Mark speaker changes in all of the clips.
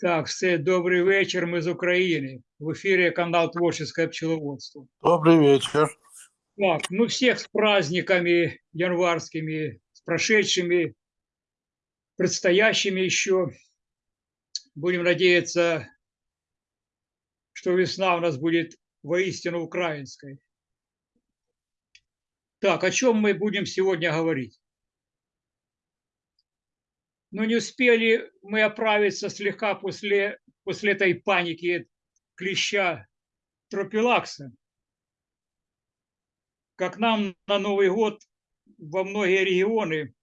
Speaker 1: Так, все, добрий вечір. Ми з України. В ефірі канал Творческое пчеловодство.
Speaker 2: Добрый вечер.
Speaker 1: Так, ну всех с праздниками январскими, с прошедшими, предстоящими еще. Будем надеяться, что весна у нас будет воистину украинской. Так, о чем мы будем сегодня говорить? Но не успели мы оправиться слегка после, после этой паники клеща тропилакса, как нам на Новый год во многие регионы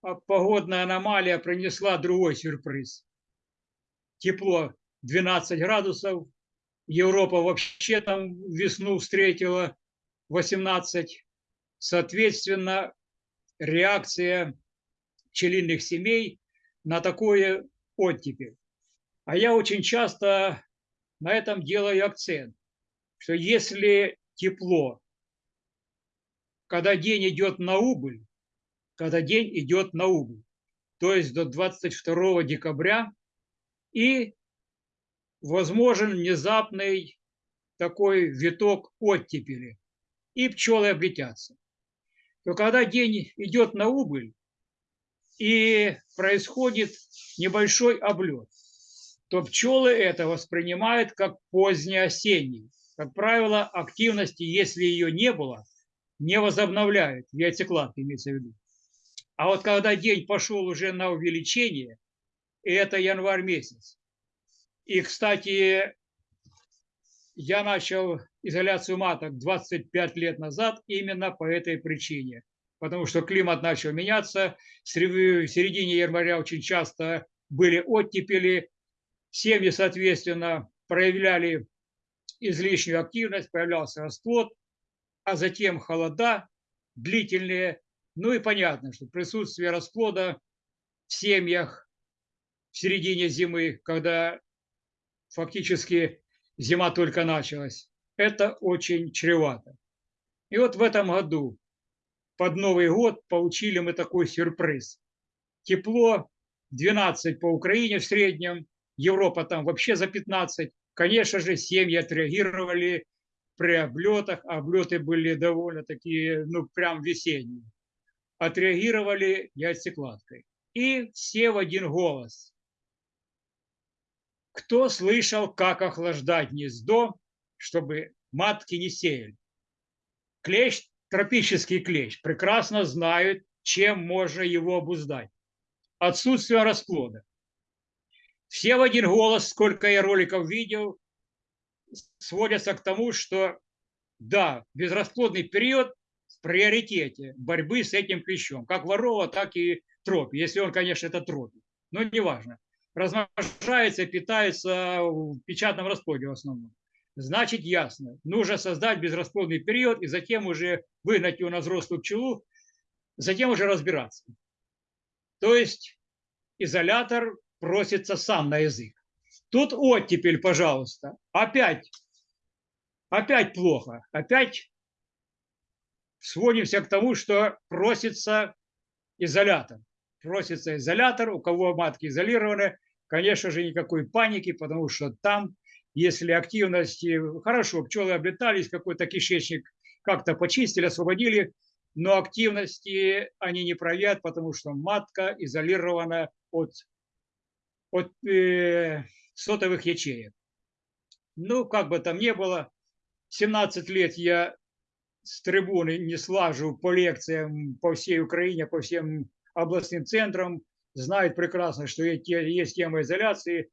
Speaker 1: погодная аномалия принесла другой сюрприз. Тепло 12 градусов, Европа вообще там весну встретила 18. Соответственно, реакция пчелиных семей на такое оттепель. А я очень часто на этом делаю акцент, что если тепло, когда день идет на убыль, когда день идет на убыль, то есть до 22 декабря, и возможен внезапный такой виток оттепели, и пчелы облетятся. То когда день идет на убыль, и происходит небольшой облет, то пчелы это воспринимают как позднеосенний. Как правило, активности, если ее не было, не возобновляют, яйцекладки имеется в виду. А вот когда день пошел уже на увеличение, и это январь месяц. И, кстати, я начал изоляцию маток 25 лет назад именно по этой причине потому что климат начал меняться. В середине января очень часто были оттепели. Семьи, соответственно, проявляли излишнюю активность, появлялся расплод, а затем холода длительные. Ну и понятно, что присутствие расплода в семьях в середине зимы, когда фактически зима только началась, это очень чревато. И вот в этом году под Новый год получили мы такой сюрприз. Тепло 12 по Украине в среднем, Европа там вообще за 15. Конечно же, семьи отреагировали при облетах, облеты были довольно такие, ну, прям весенние. Отреагировали яйцекладкой. И все в один голос. Кто слышал, как охлаждать гнездо, чтобы матки не сеяли? Клещ тропический клещ прекрасно знают, чем можно его обуздать. Отсутствие расплода. Все в один голос, сколько я роликов видел, сводятся к тому, что да, безрасплодный период в приоритете борьбы с этим клещом. Как ворова, так и тропи. Если он, конечно, это тропи. Но неважно. Размножается, питается в печатном расплоде в основном значит ясно. Нужно создать безрасплодный период и затем уже выгнать его на взрослую пчелу, затем уже разбираться. То есть изолятор просится сам на язык. Тут оттепель, пожалуйста. Опять, опять плохо. Опять сводимся к тому, что просится изолятор. Просится изолятор, у кого матки изолированы, конечно же, никакой паники, потому что там если активности, хорошо, пчелы облетались, какой-то кишечник как-то почистили, освободили, но активности они не проявят, потому что матка изолирована от, от э, сотовых ячеек. Ну, как бы там ни было, 17 лет я с трибуны не слажу по лекциям по всей Украине, по всем областным центрам, знают прекрасно, что есть тема изоляции,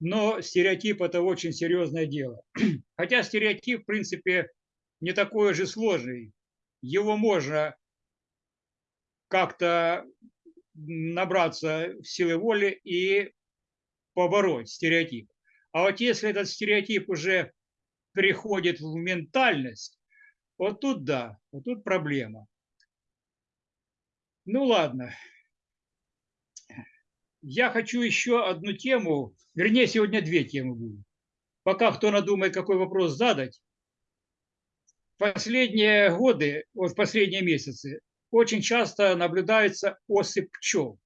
Speaker 1: но стереотип – это очень серьезное дело. Хотя стереотип, в принципе, не такой же сложный. Его можно как-то набраться силы воли и побороть стереотип. А вот если этот стереотип уже переходит в ментальность, вот тут да, вот тут проблема. Ну ладно, я хочу еще одну тему, вернее, сегодня две темы будут. Пока кто надумает, какой вопрос задать. Последние годы, вот последние месяцы, очень часто наблюдается осыпь пчел.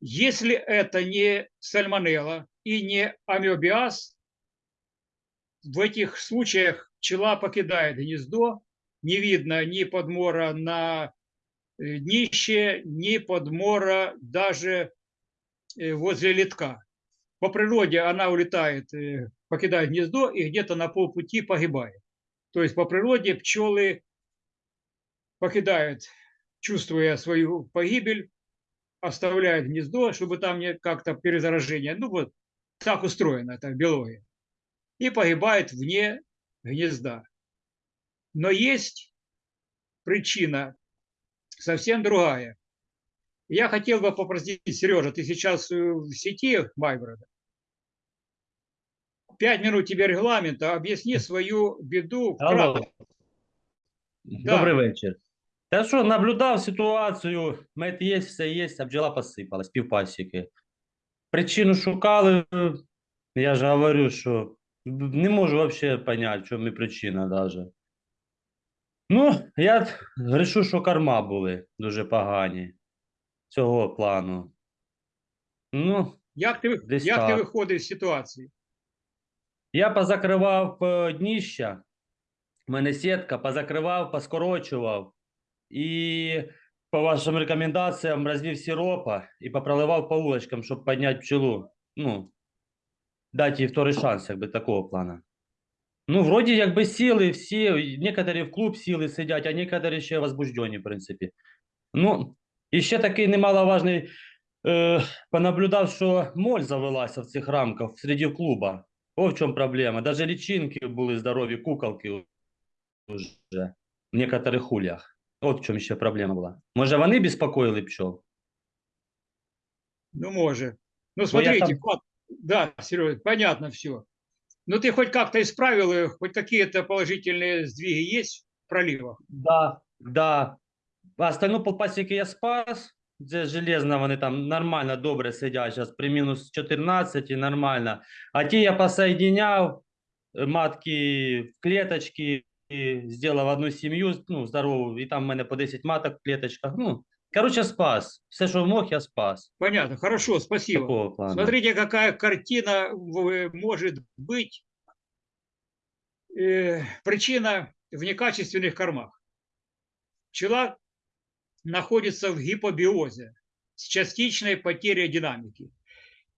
Speaker 1: Если это не сальмонелла и не амебиаз, в этих случаях пчела покидает гнездо, не видно ни подмора на днище, ни подмора даже э, возле литка. По природе она улетает, э, покидает гнездо и где-то на полпути погибает. То есть по природе пчелы покидают, чувствуя свою погибель, оставляют гнездо, чтобы там не как-то перезаражение. Ну вот так устроено это биология. И погибает вне гнезда. Но есть причина совсем другая. Я хотел бы попросить, Сережа, ты сейчас в сети Майброда. Пять минут тебе регламента, объясни свою беду.
Speaker 2: Алло. Добрий вечір. Та що, наблюдав ситуацію, мед є, все є, а бджола посипалась, півпасіки. Причину шукали, я ж говорю, що не можу взагалі зрозуміти, в чому причина даже. Ну, я решу, що корма були дуже погані цього плану. Ну,
Speaker 1: Як ти,
Speaker 2: Десь
Speaker 1: як ти
Speaker 2: так.
Speaker 1: виходиш з ситуації?
Speaker 2: Я позакривав е, дніща, в мене сітка, позакривав, поскорочував і по вашим рекомендаціям розвів сиропа і попроливав по улочкам, щоб підняти пчелу. Ну, дати їй второй шанс, якби такого плана. Ну, вроді якби сіли всі, некоторі в клуб сіли сидять, а некоторі ще возбуждені, в принципі. Ну, і ще такий немаловажний, е, понаблюдав, що моль завелася в цих рамках серед клуба. О, в чому проблема. Даже личинки були здорові, куколки вже в некоторих ульях. От в чому ще проблема була. Може, вони безпокоїли пчел?
Speaker 1: Ну, может. Ну,
Speaker 2: я
Speaker 1: смотрите,
Speaker 2: там-
Speaker 1: как- да, Серега, понятно все. Ну, ты хоть как-то исправил, их, хоть какие-то положительные сдвиги есть в проливах?
Speaker 2: Да, да. А остальну полпасіки я спас. Це железно, вони там нормально, добре сидять зараз при мінус 14 і нормально. А ті я посоединяв, е, матки в клеточки, і зробив одну сім'ю, ну, здорову, і там в мене по 10 маток в клеточках. Ну, коротше, спас. Все, що мог, я спас.
Speaker 1: Понятно, хорошо, спасибо.
Speaker 2: Такого.
Speaker 1: Смотрите, какая картина может быть. Э, причина в некачественных кормах. Пчела находится в гипобиозе с частичной потерей динамики.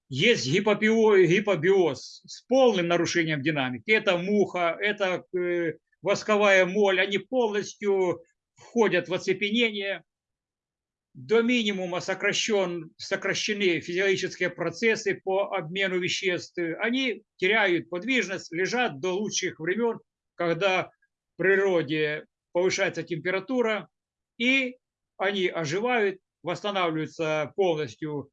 Speaker 1: Есть гипобио- гипобиоз с полным нарушением динамики. Это муха, это э, восковая моль. Они полностью входят в оцепенение. До минимума сокращен, сокращены физиологические процессы по обмену веществ. Они теряют подвижность, лежат до лучших времен, когда в природе повышается температура, и они оживают, восстанавливается полностью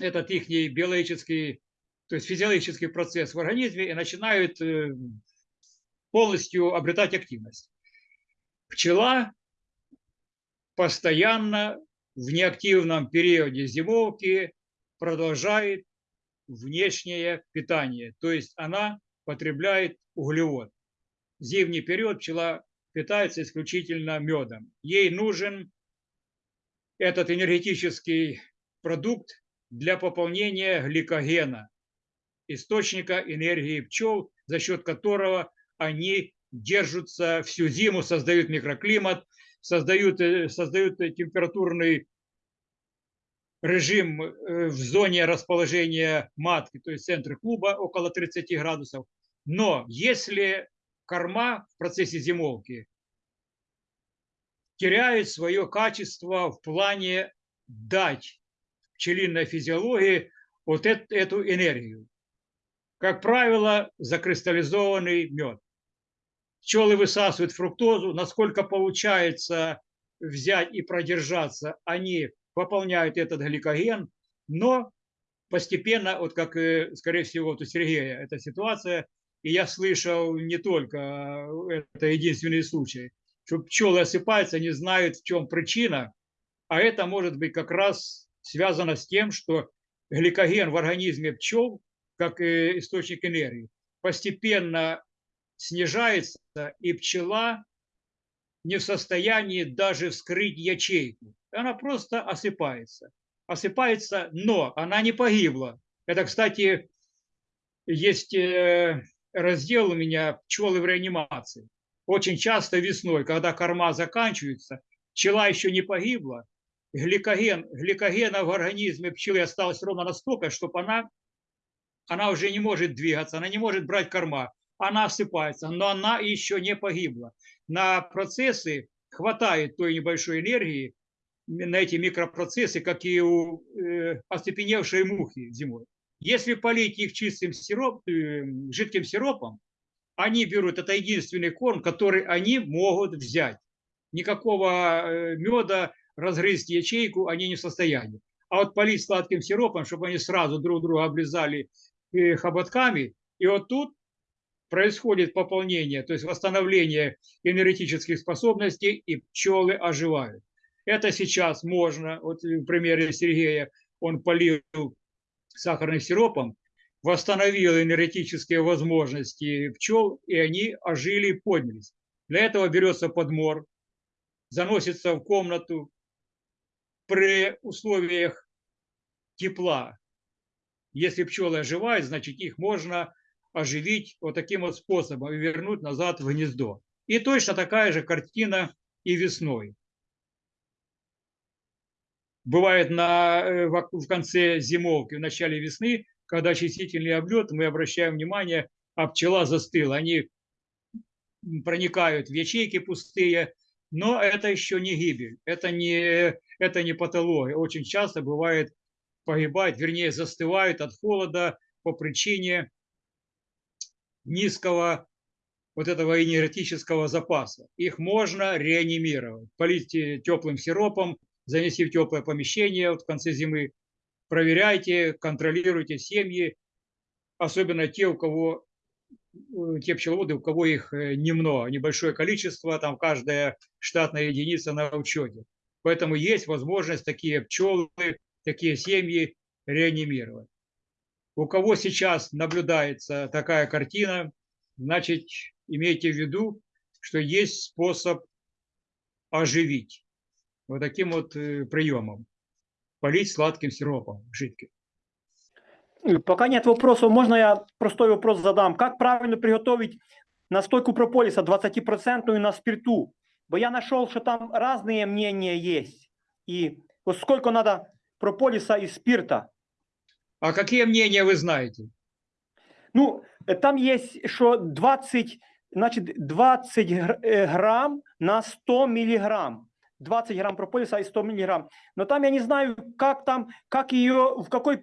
Speaker 1: этот их биологический, то есть физиологический процесс в организме и начинают э, полностью обретать активность. Пчела постоянно в неактивном периоде зимовки продолжает внешнее питание, то есть она потребляет углевод. В зимний период пчела питается исключительно медом. Ей нужен этот энергетический продукт для пополнения гликогена, источника энергии пчел, за счет которого они держатся всю зиму, создают микроклимат, создают, э, создают э, температурный режим э, в зоне расположения матки, то есть центр клуба около 30 градусов. Но если корма в процессе зимовки теряет свое качество в плане дать пчелиной физиологии вот эт- эту энергию. Как правило, закристаллизованный мед. Пчелы высасывают фруктозу, насколько получается взять и продержаться, они пополняют этот гликоген, но постепенно, вот как, э, скорее всего, вот у Сергея эта ситуация, и я слышал не только, э, это единственный случай, что пчелы осыпаются, не знают, в чем причина, а это может быть как раз связано с тем, что гликоген в организме пчел, как э, источник энергии, постепенно снижается, и пчела не в состоянии даже вскрыть ячейку. Она просто осыпается. Осыпается, но она не погибла. Это, кстати, есть э, раздел у меня «Пчелы в реанимации». Очень часто весной, когда корма заканчивается, пчела еще не погибла, гликоген, гликогена в организме пчелы осталось ровно настолько, чтобы она, она уже не может двигаться, она не может брать корма, она осыпается, но она еще не погибла. На процессы хватает той небольшой энергии, на эти микропроцессы, как и у э, остепеневшей мухи зимой. Если полить их чистым сироп, э, жидким сиропом, они берут, это единственный корм, который они могут взять. Никакого э, меда, разгрызть ячейку они не в состоянии. А вот полить сладким сиропом, чтобы они сразу друг друга облизали э, хоботками, и вот тут происходит пополнение, то есть восстановление энергетических способностей, и пчелы оживают. Это сейчас можно, вот в примере Сергея, он полил сахарным сиропом, восстановил энергетические возможности пчел, и они ожили и поднялись. Для этого берется подмор, заносится в комнату при условиях тепла. Если пчелы оживают, значит их можно оживить вот таким вот способом и вернуть назад в гнездо. И точно такая же картина и весной. Бывает на, э, в конце зимовки, в начале весны, когда очистительный облет, мы обращаем внимание, а пчела застыла. Они проникают в ячейки пустые, но это еще не гибель, это не, это не патология. Очень часто бывает погибает, вернее застывают от холода по причине низкого вот этого энергетического запаса. Их можно реанимировать, полить теплым сиропом, занести в теплое помещение вот в конце зимы, проверяйте, контролируйте семьи, особенно те, у кого э, те пчеловоды, у кого их э, немного, небольшое количество, там каждая штатная единица на учете. Поэтому есть возможность такие пчелы, такие семьи реанимировать. У кого сейчас наблюдается такая картина, значит, имейте в виду, что есть способ оживить вот таким вот э, приемом. Полить сладким сиропом жидким.
Speaker 3: Пока нет вопросов, можно я простой вопрос задам. Как правильно приготовить настойку прополиса 20% на спирту? Бо я нашел, что там разные мнения есть. И вот сколько надо прополиса и спирта?
Speaker 1: А какие мнения вы знаете?
Speaker 3: Ну, там есть, что 20, значит, 20 э, грамм на 100 миллиграмм. 20 грамм прополиса и 100 миллиграмм. Но там я не знаю, как там, как ее, в какой,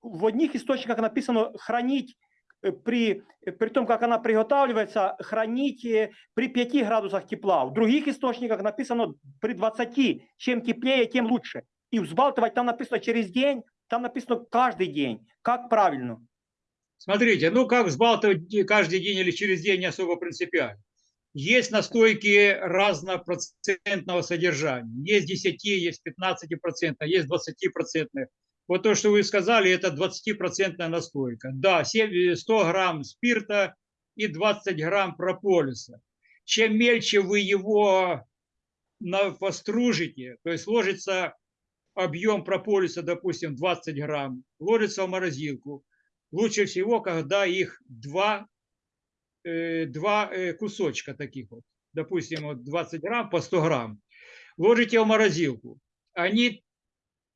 Speaker 3: в одних источниках написано хранить э, при, при том, как она приготавливается, хранить э, при 5 градусах тепла. В других источниках написано при 20. Чем теплее, тем лучше. И взбалтывать там написано через день, там написано каждый день. Как правильно?
Speaker 1: Смотрите, ну как взбалтывать каждый день или через день не особо принципиально. Есть настойки разнопроцентного содержания. Есть 10, есть 15%, есть 20%. Вот то, что вы сказали, это 20% настойка. Да, 100 грамм спирта и 20 грамм прополиса. Чем мельче вы его постружите, то есть ложится объем прополиса, допустим, 20 грамм, ложится в морозилку. Лучше всего, когда их два Э, два э, кусочка таких вот, допустим, вот 20 грамм по 100 грамм, ложите в морозилку. Они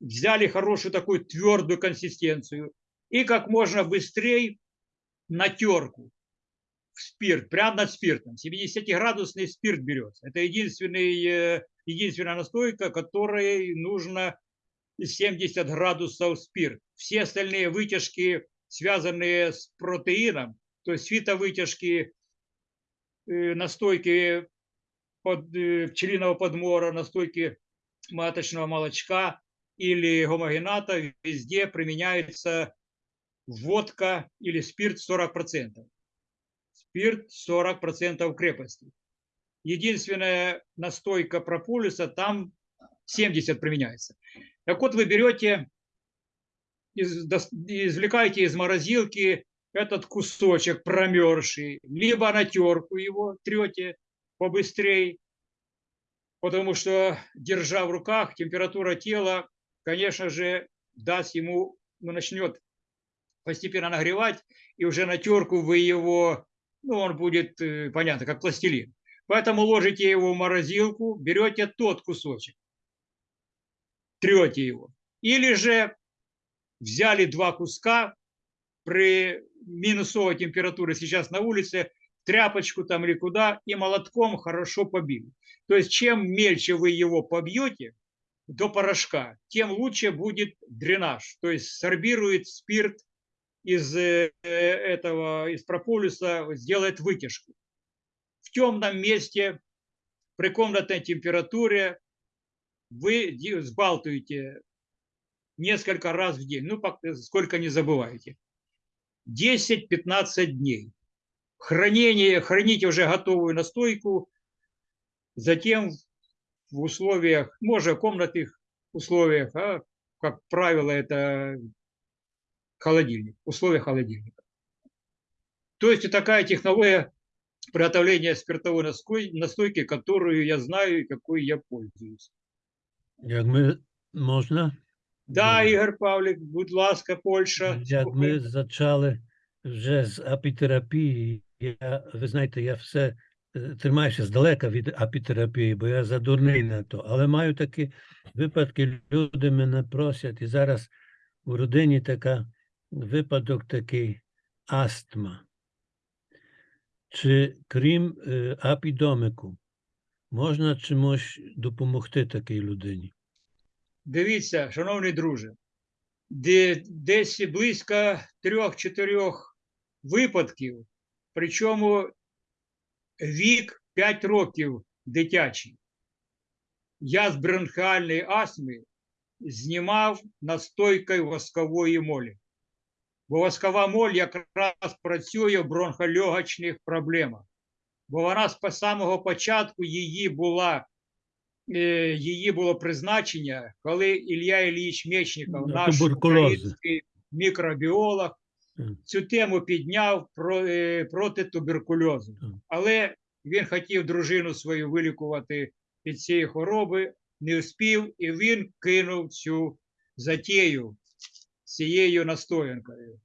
Speaker 1: взяли хорошую такую твердую консистенцию и как можно быстрее на терку в спирт, прямо над спиртом. 70-градусный спирт берется. Это единственный, э, единственная настойка, которой нужно 70 градусов спирт. Все остальные вытяжки, связанные с протеином, то есть фитовытяжки, э, настойки под, э, пчелиного подмора, настойки маточного молочка или гомогената, везде применяется водка или спирт 40%. Спирт 40% крепости. Единственная настойка прополиса, там 70 применяется. Так вот, вы берете, извлекаете из морозилки этот кусочек промерзший, либо на терку его трете побыстрее, потому что, держа в руках, температура тела, конечно же, даст ему, ну, начнет постепенно нагревать, и уже на терку вы его, ну, он будет, э, понятно, как пластилин. Поэтому ложите его в морозилку, берете тот кусочек, трете его. Или же взяли два куска при минусовой температуре сейчас на улице, тряпочку там или куда, и молотком хорошо побили. То есть чем мельче вы его побьете до порошка, тем лучше будет дренаж. То есть сорбирует спирт из э, этого, из прополиса, сделает вытяжку. В темном месте при комнатной температуре вы взбалтываете несколько раз в день, ну, сколько не забывайте. 10-15 дней. Хранение, храните уже готовую настойку, затем в условиях, может, комнатных условиях, а, как правило, это холодильник, условия холодильника. То есть такая технология приготовления спиртовой настой- настойки, которую я знаю и какой я пользуюсь.
Speaker 4: Можна?
Speaker 1: Да, Ігор Павлік, будь ласка, Польща.
Speaker 4: Ми почали вже з апітерапії, я, ви знаєте, я все е, тримаюся здалека від апітерапії, бо я задурний на то. Але маю такі випадки, люди мене просять, і зараз у родині така випадок такий астма. Чи крім е, апідомику, можна чимось допомогти такій людині?
Speaker 1: Дивіться, шановний друже, десь близько трьох-чотирьох випадків, причому вік 5 років дитячий. Я з бронхіальної астми знімав настойкою воскової молі. Бо воскова моль якраз працює в бронхольогочних проблемах. Бо вона з самого початку її була її було призначення, коли Ілля Ілліч Мечников, наш український мікробіолог, цю тему підняв е, проти туберкульозу. Але він хотів дружину свою вилікувати від цієї хвороби, не успів, і він кинув цю затію цією настоянкою.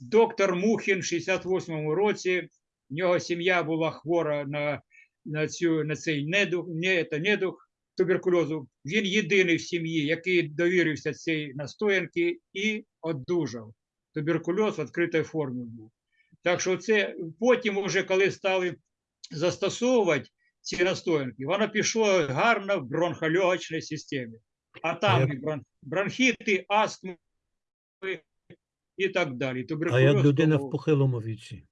Speaker 1: Доктор Мухін в 68-му році, в нього сім'я була хвора на, на, цю, на цей недух, не, це недух туберкульозу. Він єдиний в сім'ї, який довірився цій настоянці і одужав. Туберкульоз в відкритій формі був. Так що це потім, уже коли стали застосовувати ці настоянки, воно пішло гарно в бронхольогочній системі. А там і бронхіти, астми і так далі.
Speaker 4: А як людина в похилому віці?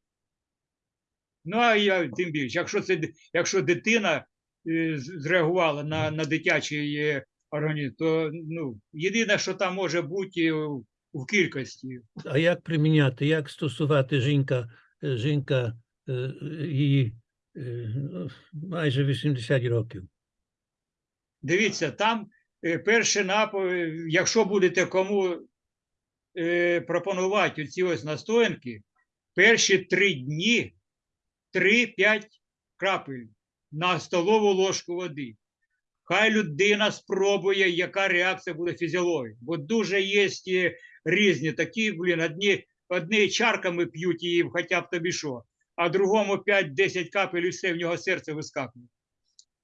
Speaker 1: Ну, а я тим більше, якщо це якщо дитина е, зреагувала на, на дитячий е, організм, то ну, єдине, що там може бути в, в кількості.
Speaker 4: А як приміняти, як стосувати жінка, е, жінка е, її е, майже 80 років?
Speaker 1: Дивіться, там е, перший напої, якщо будете кому е, пропонувати ці ось настоянки, перші три дні 3-5 крапель на столову ложку води. Хай людина спробує, яка реакція буде фізіології. Бо дуже є е, різні такі, блін, одні, одні чарками п'ють її, хоча б тобі що, а другому 5-10 капель і все, в нього серце вискакує.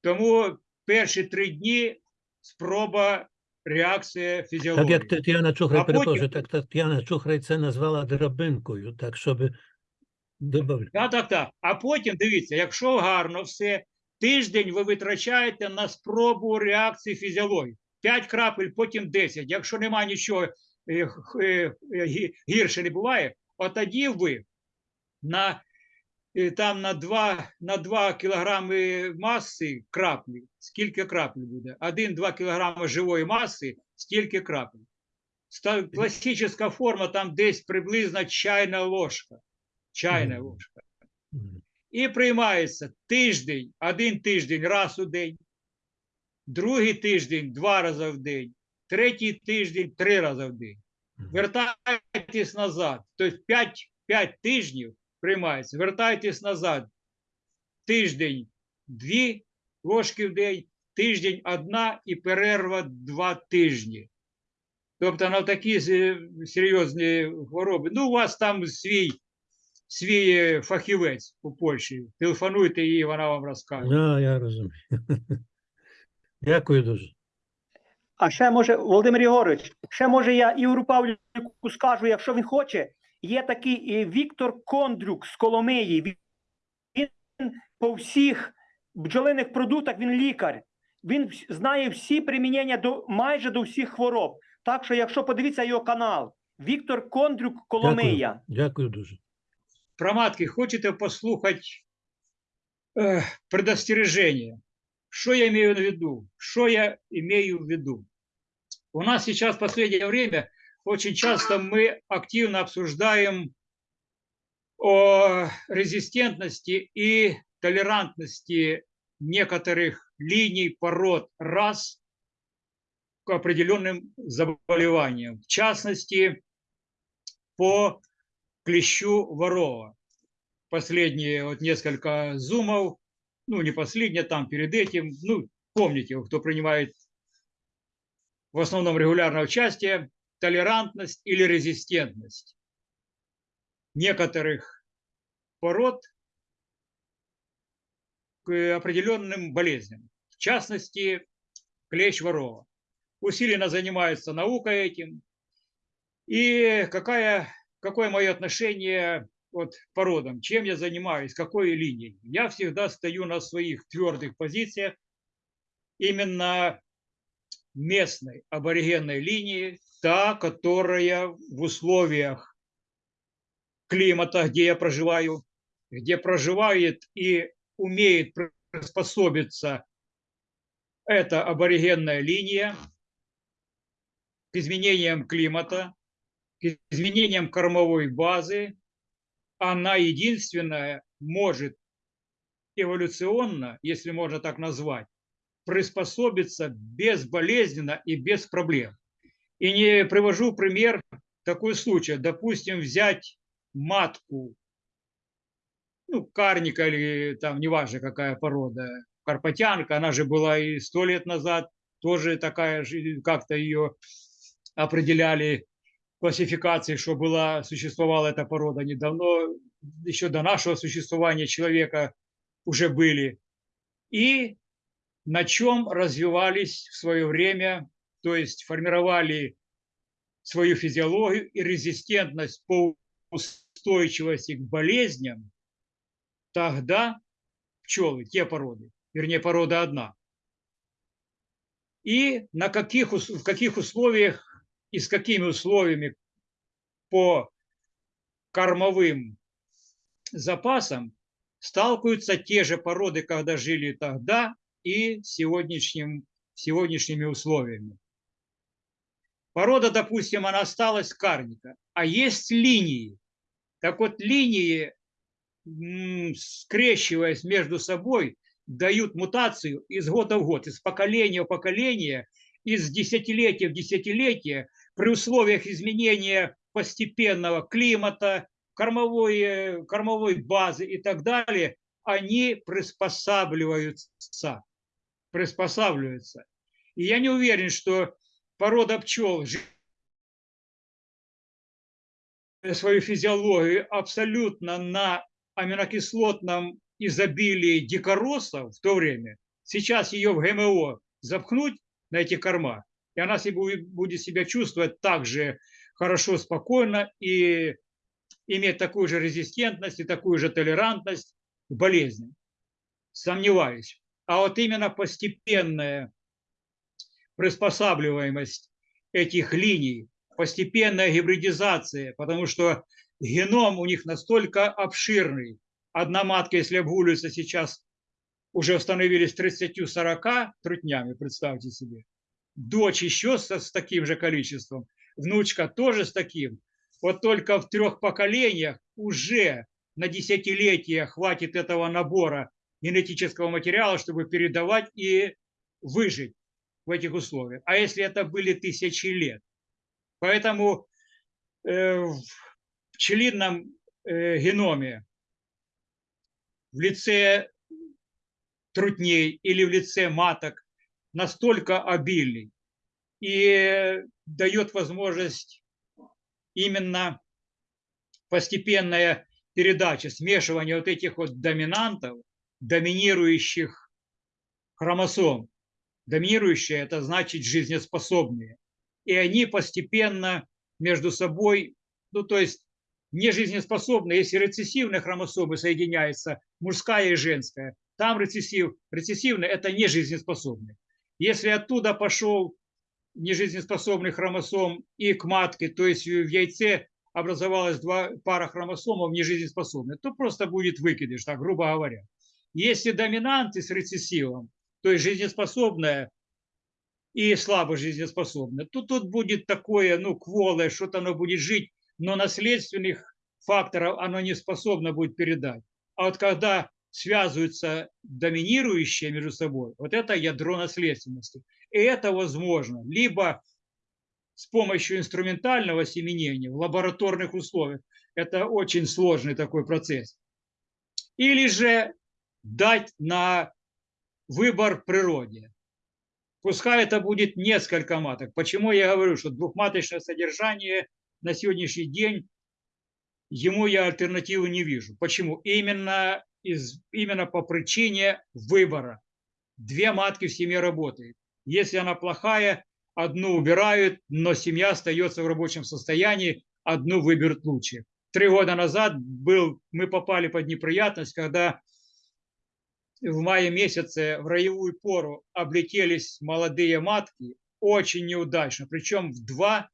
Speaker 1: Тому перші три дні спроба реакція
Speaker 4: Так
Speaker 1: фізіології.
Speaker 4: як Тетяна Чухрай,
Speaker 1: потім-
Speaker 4: перепрошую, так Тетяна Чухрай це назвала драбинкою, так щоб додати.
Speaker 1: Так, так, так. А потім дивіться, якщо гарно все, тиждень ви витрачаєте на спробу реакції фізіології. 5 крапель, потім 10. Якщо немає нічого е, е, е, гі- гірше не буває, от тоді ви на, там на 2, на 2 кілограми маси краплі, скільки крапель буде? 1-2 кілограми живої маси, стільки крапель. Класична форма там десь приблизно чайна ложка. Чайна ложка. І приймається тиждень, один тиждень раз у день, другий тиждень два рази в день, третій тиждень три рази в день. Вертайтесь назад. Тобто 5, 5 тижнів приймається. Вертайтесь назад. Тиждень дві ложки в день, тиждень одна і перерва два тижні. Тобто на такі серйозні хвороби. Ну, у вас там свій, свій фахівець у Польщі. Телефонуйте їй, вона вам розкаже.
Speaker 4: А, я розумію. Дякую дуже.
Speaker 3: А ще може, Володимир Єгорович, ще може я Ігору Павліку скажу, якщо він хоче, є такий е, Віктор Кондрюк з Коломиї. Він по всіх бджолиних продуктах, він лікар. Він знає всі примінення до майже до всіх хвороб. Так що, якщо подивіться його канал, Віктор Кондрюк Коломия.
Speaker 4: Дякую дуже.
Speaker 1: Про матки хочете послухати е, предостережение? Что я имею в виду? Что я имею в виду? У нас сейчас в последнее время очень часто мы активно обсуждаем о резистентности и толерантности некоторых линий, пород, рас к определенным заболеваниям. В частности, по клещу ворова. Последние вот несколько зумов, ну не последние, там перед этим, ну помните, кто принимает в основном регулярное участие, толерантность или резистентность некоторых пород к определенным болезням. В частности, клещ ворова. Усиленно занимается наука этим. И какая, какое мое отношение вот, породам? Чем я занимаюсь? Какой линией? Я всегда стою на своих твердых позициях. Именно местной аборигенной линии, та, которая в условиях климата, где я проживаю, где проживает и умеет приспособиться эта аборигенная линия к изменениям климата, изменениям кормовой базы, она единственная может эволюционно, если можно так назвать, приспособиться безболезненно и без проблем. И не привожу пример такой случай. Допустим, взять матку, ну, карника или там, неважно какая порода, карпатянка, она же была и сто лет назад, тоже такая же, как-то ее определяли классификации, что была, существовала эта порода недавно, еще до нашего существования человека уже были. И на чем развивались в свое время, то есть формировали свою физиологию и резистентность по устойчивости к болезням, тогда пчелы, те породы, вернее, порода одна. И на каких, в каких условиях и с какими условиями по кормовым запасам сталкиваются те же породы, когда жили тогда, и сегодняшним, сегодняшними условиями. Порода, допустим, она осталась карника, а есть линии. Так вот, линии, скрещиваясь между собой, дают мутацию из года в год, из поколения в поколение, из десятилетия в десятилетие, при условиях изменения постепенного климата, кормовой, кормовой базы и так далее, они приспосабливаются. Приспосабливаются. И я не уверен, что порода пчел свою физиологию абсолютно на аминокислотном изобилии дикоросов в то время. Сейчас ее в ГМО запхнуть на эти корма, и она себе бу- будет себя чувствовать так же хорошо, спокойно и иметь такую же резистентность и такую же толерантность к болезням. Сомневаюсь. А вот именно постепенная приспосабливаемость этих линий, постепенная гибридизация, потому что геном у них настолько обширный. Одна матка, если обгуливается сейчас, уже установились 30-40 трутнями, представьте себе. Дочь еще со- с таким же количеством, внучка тоже с таким. Вот только в трех поколениях уже на десятилетия хватит этого набора генетического материала, чтобы передавать и выжить. в этих условиях. А если это были тысячи лет? Поэтому э, в пчелином э, геноме в лице трутней или в лице маток настолько обильный и дает возможность именно постепенная передача, смешивание вот этих вот доминантов, доминирующих хромосом. Доминирующие – это значит жизнеспособные. И они постепенно между собой, ну то есть не жизнеспособные, если рецессивные хромосомы соединяются, мужская и женская, там рецессив, рецессивные – это не жизнеспособные. Если оттуда пошел нежизнеспособный хромосом и к матке, то есть в яйце образовалась два пара хромосомов нежизнеспособных, то просто будет выкидыш, так грубо говоря. Если доминанты с рецессивом, то есть жизнеспособная и слабо жизнеспособная, то тут будет такое, ну, кволое, что-то оно будет жить, но наследственных факторов оно не способно будет передать. А вот когда связываются доминирующие между собой, вот это ядро наследственности. И это возможно либо с помощью инструментального семенения в лабораторных условиях. Это очень сложный такой процесс. Или же дать на выбор природе. Пускай это будет несколько маток. Почему я говорю, что двухматочное содержание на сегодняшний день ему я альтернативы не вижу. Почему? Именно, из, именно по причине выбора. Две матки в семье работают. Если она плохая, одну убирают, но семья остается в рабочем состоянии, одну выберут лучше. Три года назад был, мы попали под неприятность, когда в мае месяце в роевую пору облетелись молодые матки, очень неудачно, причем в два,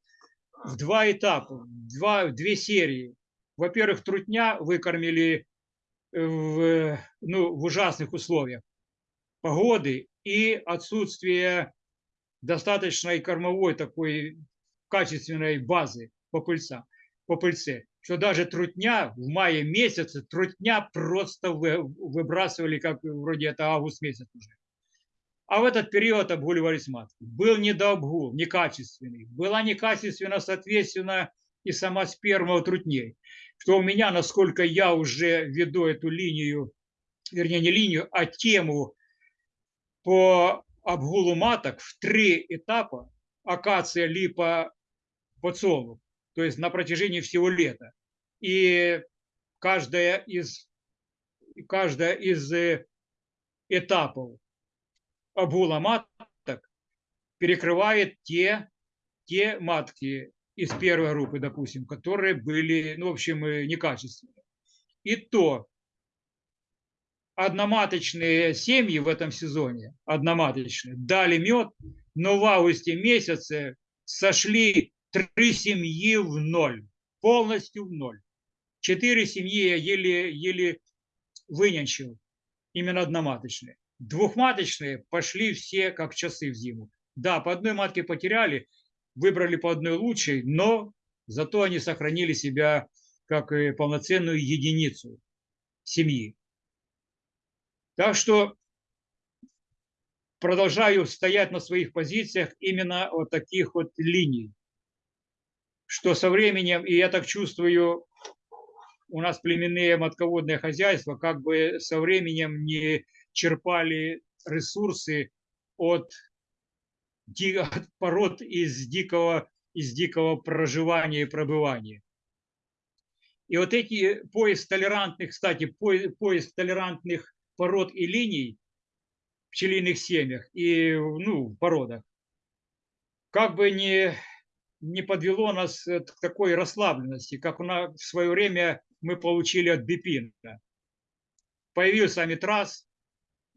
Speaker 1: в два этапа, в, два, в две серии. Во-первых, трутня выкормили в, ну, в ужасных условиях погоды и отсутствие достаточной кормовой такой качественной базы по, пыльца, по пыльце, что даже трутня в мае месяце, трутня просто вы, выбрасывали, как вроде это август месяц уже. А в этот период обгуливались матки. Был недообгул, некачественный. Была некачественна, соответственно, и сама сперма у трутней. Что у меня, насколько я уже веду эту линию, вернее не линию, а тему по обгулу маток в три этапа акация, липа, подсолнух, то есть на протяжении всего лета. И каждая из, каждая из э, этапов обгула маток перекрывает те, те матки из первой группы, допустим, которые были, ну, в общем, э, некачественные. И то одноматочные семьи в этом сезоне, одноматочные, дали мед, но в августе месяце сошли три семьи в ноль, полностью в ноль. Четыре семьи я еле, еле вынянчил, именно одноматочные. Двухматочные пошли все как часы в зиму. Да, по одной матке потеряли, выбрали по одной лучшей, но зато они сохранили себя как полноценную единицу семьи. Так что продолжаю стоять на своих позициях именно вот таких вот линий, что со временем, и я так чувствую, у нас племенные матководные хозяйства как бы со временем не черпали ресурсы от, пород из дикого, из дикого проживания и пребывания. И вот эти поиск толерантных, кстати, поиск толерантных пород и линий в пчелиных семьях и ну, в породах, как бы не, не подвело нас к такой расслабленности, как у нас в свое время мы получили от Бипина. Появился амитраз,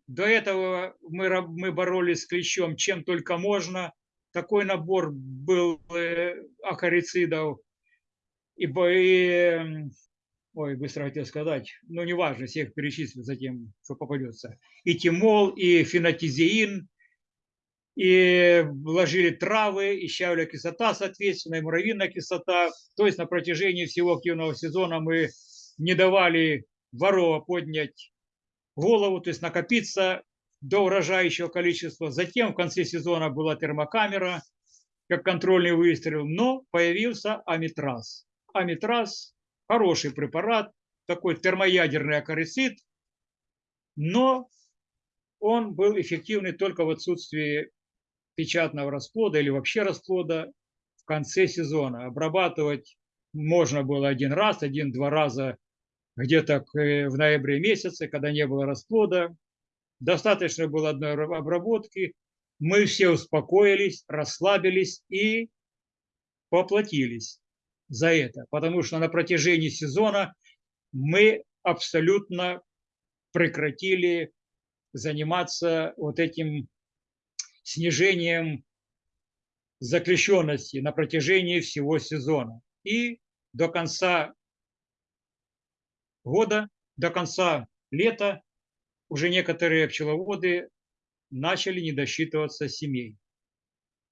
Speaker 1: до этого мы, мы боролись с клещом чем только можно. Такой набор был э, акарицидов и, и ой, быстро хотел сказать, но неважно, всех перечислю затем, что попадется. И тимол, и фенотизеин, и вложили травы, и щавля кислота, соответственно, и муравьиная кислота. То есть на протяжении всего активного сезона мы не давали ворова поднять голову, то есть накопиться до урожающего количества. Затем в конце сезона была термокамера, как контрольный выстрел, но появился амитраз. Амитраз – хороший препарат, такой термоядерный акарицид, но он был эффективный только в отсутствии печатного расплода или вообще расплода в конце сезона. Обрабатывать можно было один раз, один-два раза где-то э, в ноябре месяце, когда не было расплода. Достаточно было одной ра- обработки. Мы все успокоились, расслабились и поплатились за это, потому что на протяжении сезона мы абсолютно прекратили заниматься вот этим снижением заключенности на протяжении всего сезона. И до конца года, до конца лета уже некоторые пчеловоды начали не досчитываться семей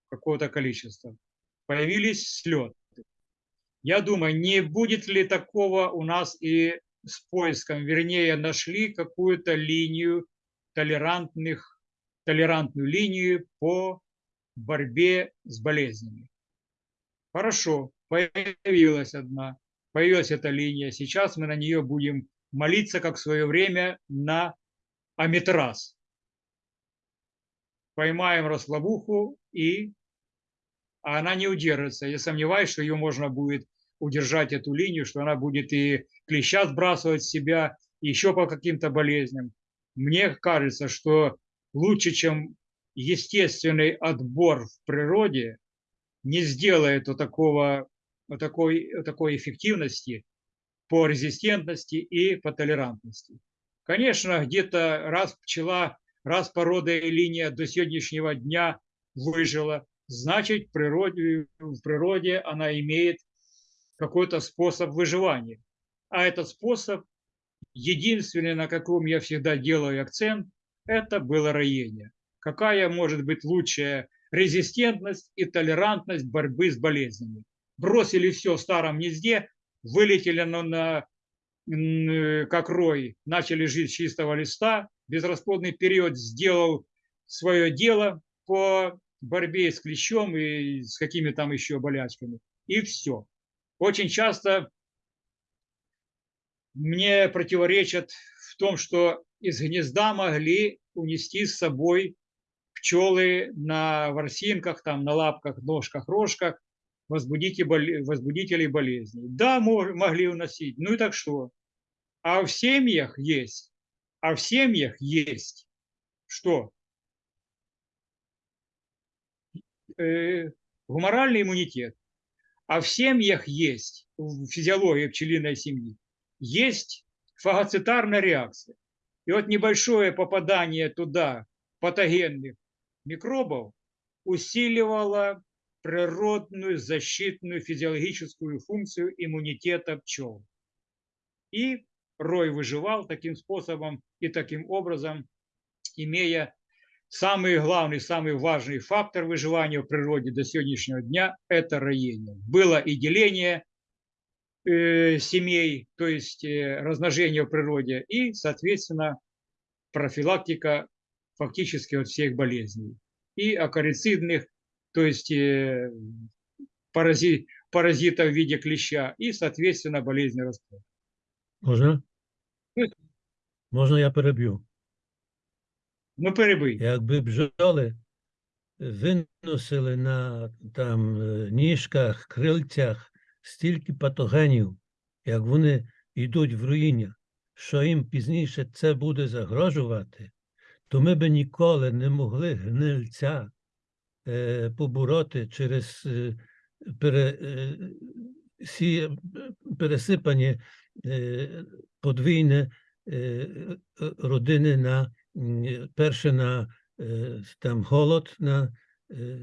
Speaker 1: какого-то количества. Появились слеты. Я думаю, не будет ли такого у нас и с поиском, вернее, нашли какую-то линию толерантных, толерантную линию по борьбе с болезнями. Хорошо, появилась одна, появилась эта линия. Сейчас мы на нее будем молиться, как в свое время на Амитраз. Поймаем расслабуху, и а она не удержится. Я сомневаюсь, что ее можно будет удержать, эту линию, что она будет и клеща сбрасывать с себя, еще по каким-то болезням. Мне кажется, что лучше, чем естественный отбор в природе, не сделает вот такого, такой, такой эффективности по резистентности и по толерантности. Конечно, где-то раз пчела, раз порода и линия до сегодняшнего дня выжила, значит, в природе, в природе она имеет какой-то способ выживания. А этот способ, единственный, на каком я всегда делаю акцент, это было роение. Какая может быть лучшая резистентность и толерантность борьбы с болезнями? Бросили все в старом гнезде, вылетели на, на м, как рой, начали жить с чистого листа, безрасплодный период сделал свое дело по борьбе с клещом и с какими там еще болячками. И все. Очень часто мне противоречат в том, что из гнезда могли унести с собой пчелы на ворсинках, там, на лапках, ножках, рожках, возбудителей болезней. Да, мо- могли уносить. Ну и так что? А в семьях есть, а в семьях есть что? Э, гуморальный иммунитет. А в семьях есть, в физиологии пчелиной семьи, есть фагоцитарная реакция. И вот небольшое попадание туда патогенных микробов усиливало природную защитную физиологическую функцию иммунитета пчел. И рой выживал таким способом и таким образом, имея самый главный, самый важный фактор выживания в природе до сегодняшнего дня – это роение. Было и деление э, семей, то есть э, размножение в природе, и, соответственно, профилактика фактически от всех болезней. И акарицидных, то есть э, парази, паразитов в виде клеща, и, соответственно, болезни расплода.
Speaker 4: Можна?
Speaker 1: Ну.
Speaker 4: Можна я переб'ю?
Speaker 1: Ну, перебий.
Speaker 4: Якби бджоли виносили на там е, ніжках, крильцях стільки патогенів, як вони йдуть в руїння, що їм пізніше це буде загрожувати, то ми би ніколи не могли гнильця побороти через е, е, е, подвійне е, е, родини на перше на е, там голод на е,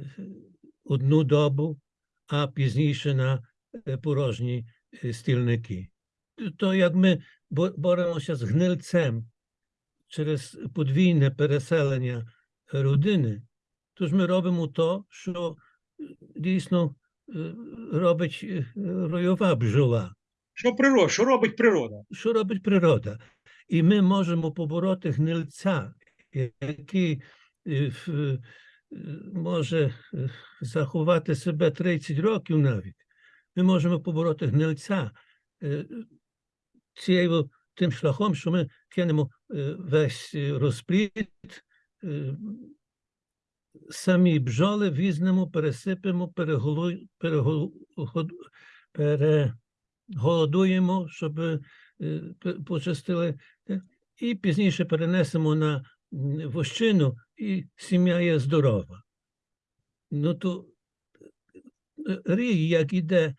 Speaker 4: одну добу, а пізніше на е, порожні е, стільники. То як ми боремося з гнильцем через подвійне переселення родини, то ж ми робимо то, що е, дійсно е, робить е, ройова бджола
Speaker 1: Що природа, що робить природа?
Speaker 4: що робить природа? І ми можемо побороти гнильця який може заховати себе 30 років навіть, ми можемо побороти гнильця цією тим шляхом, що ми кинемо весь розплід, е, самі бджоли візьмемо, пересипемо, переголодуємо, щоб е, почистили, і пізніше перенесемо на вощину, і сім'я є здорова. Ну то е, рій, як іде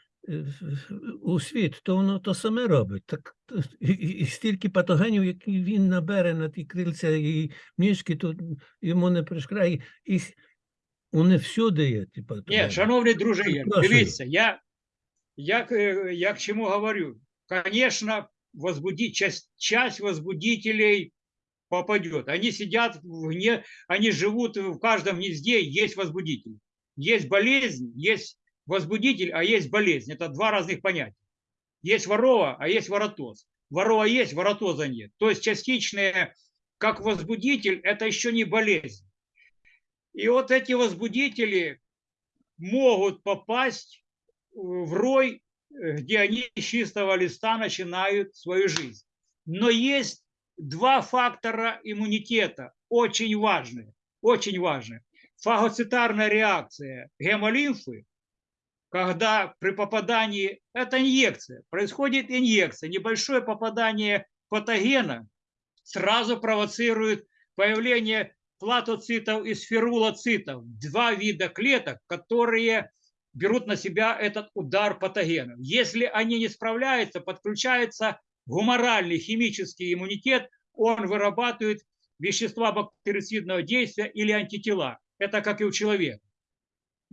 Speaker 4: у світ, то воно то саме робить. Так, і, і- стільки патогенів, які він набере на ті крильця і мішки, то йому не пришкрає. І вони всюди є, ті патогени.
Speaker 1: Ні, шановні друзі, дивіться, я, я, к- я к чему говорю. Конечно, возбудить, часть, часть возбудителей попадет. Они сидят в гне, они живут в каждом гнезде, есть возбудитель. Есть болезнь, есть возбудитель, а есть болезнь. Это два разных понятия. Есть ворова, а есть воротоз. Ворова есть, воротоза нет. То есть частичное, как возбудитель, это еще не болезнь. И вот эти возбудители могут попасть в рой, где они с чистого листа начинают свою жизнь. Но есть два фактора иммунитета, очень важные, очень важные. Фагоцитарная реакция гемолимфы, когда при попадании, это инъекция, происходит инъекция, небольшое попадание патогена сразу провоцирует появление платоцитов и сферулоцитов, два вида клеток, которые берут на себя этот удар патогенов. Если они не справляются, подключается гуморальный химический иммунитет, он вырабатывает вещества бактерицидного действия или антитела. Это как и у человека.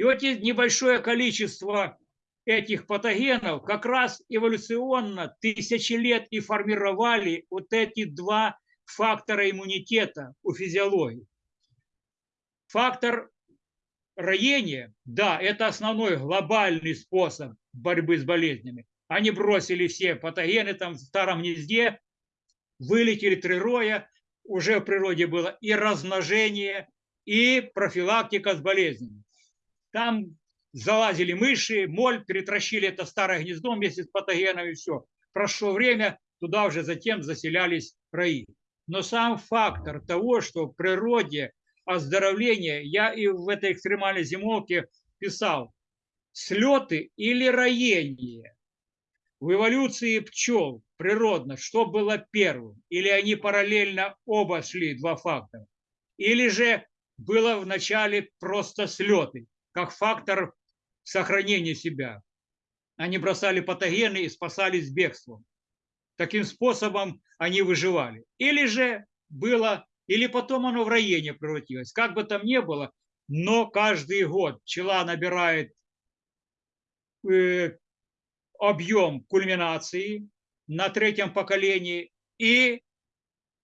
Speaker 1: И вот небольшое количество этих патогенов как раз эволюционно тысячи лет и формировали вот эти два фактора иммунитета у физиологии. Фактор роения, да, это основной глобальный способ борьбы с болезнями. Они бросили все патогены там в старом гнезде, вылетели три роя, уже в природе было и размножение, и профилактика с болезнями. Там залазили мыши, моль, перетращили это старое гнездо вместе с патогенами, все. Прошло время, туда уже затем заселялись раи. Но сам фактор того, что в природе оздоровление, я и в этой экстремальной зимовке писал, слеты или роение. В эволюции пчел природно, что было первым? Или они параллельно оба шли, два фактора? Или же было вначале просто слеты, как фактор сохранения себя? Они бросали патогены и спасались бегством. Таким способом они выживали. Или же было, или потом оно в роение превратилось. Как бы там ни было, но каждый год пчела набирает э, объем кульминации на третьем поколении и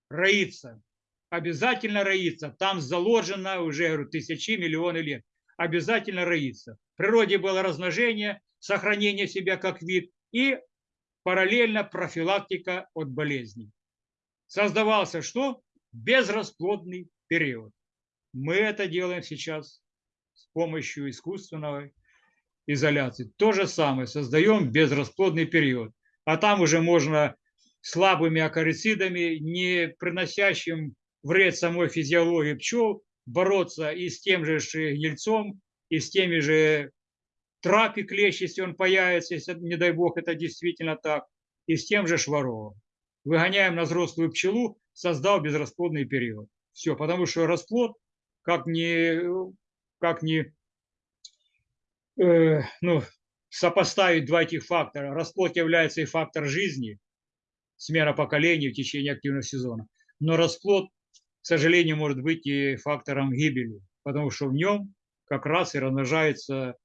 Speaker 1: роится. Обязательно роится. Там заложено уже говорю, тысячи, миллионы лет. Обязательно роится. В природе было размножение, сохранение себя как вид и параллельно профилактика от болезней. Создавался что? Безрасплодный период. Мы это делаем сейчас с помощью искусственного изоляции. То же самое, создаем безрасплодный период. А там уже можно слабыми акарицидами, не приносящим вред самой физиологии пчел, бороться и с тем же гнильцом, и с теми же трапи клещ, если он появится, если, не дай бог, это действительно так, и с тем же шваровым. Выгоняем на взрослую пчелу, создал безрасплодный период. Все, потому что расплод, как ни, как ни э, ну, сопоставить два этих фактора. Расплод является и фактор жизни, смена поколений в течение активного сезона. Но расплод, сожалению, может быть и фактором гибели, потому что в нем как раз и размножаются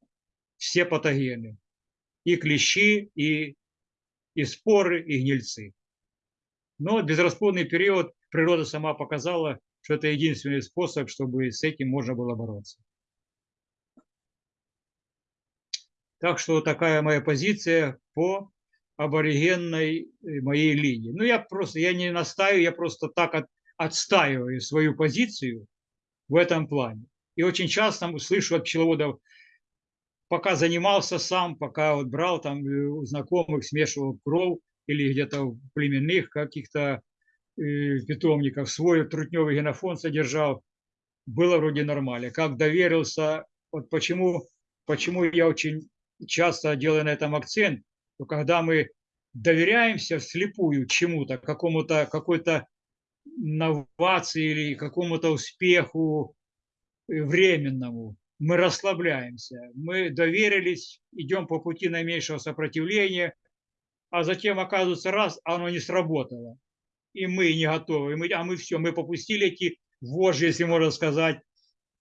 Speaker 1: все патогены. И клещи, и, и споры, и гнильцы. Но безрасплодный период природа сама показала, что это единственный способ, чтобы с этим можно было бороться. Так что такая моя позиция по аборигенной э, моей линии. Ну, я просто, я не настаиваю, я просто так от, отстаиваю свою позицию в этом плане. И очень часто слышу от пчеловодов, пока занимался сам, пока вот брал там э, у знакомых, смешивал кров или где-то в племенных каких-то э, питомниках свой трутневый генофонд содержал, было вроде нормально. Как доверился, вот почему, почему я очень часто делаю на этом акцент, то когда мы доверяемся вслепую чему-то, какому-то, какой-то новации или какому-то успеху э, временному, мы расслабляемся, мы доверились, идем по пути наименьшего сопротивления, а затем оказывается раз, оно не сработало, и мы не готовы, и мы, а мы все, мы попустили эти вожжи, если можно сказать.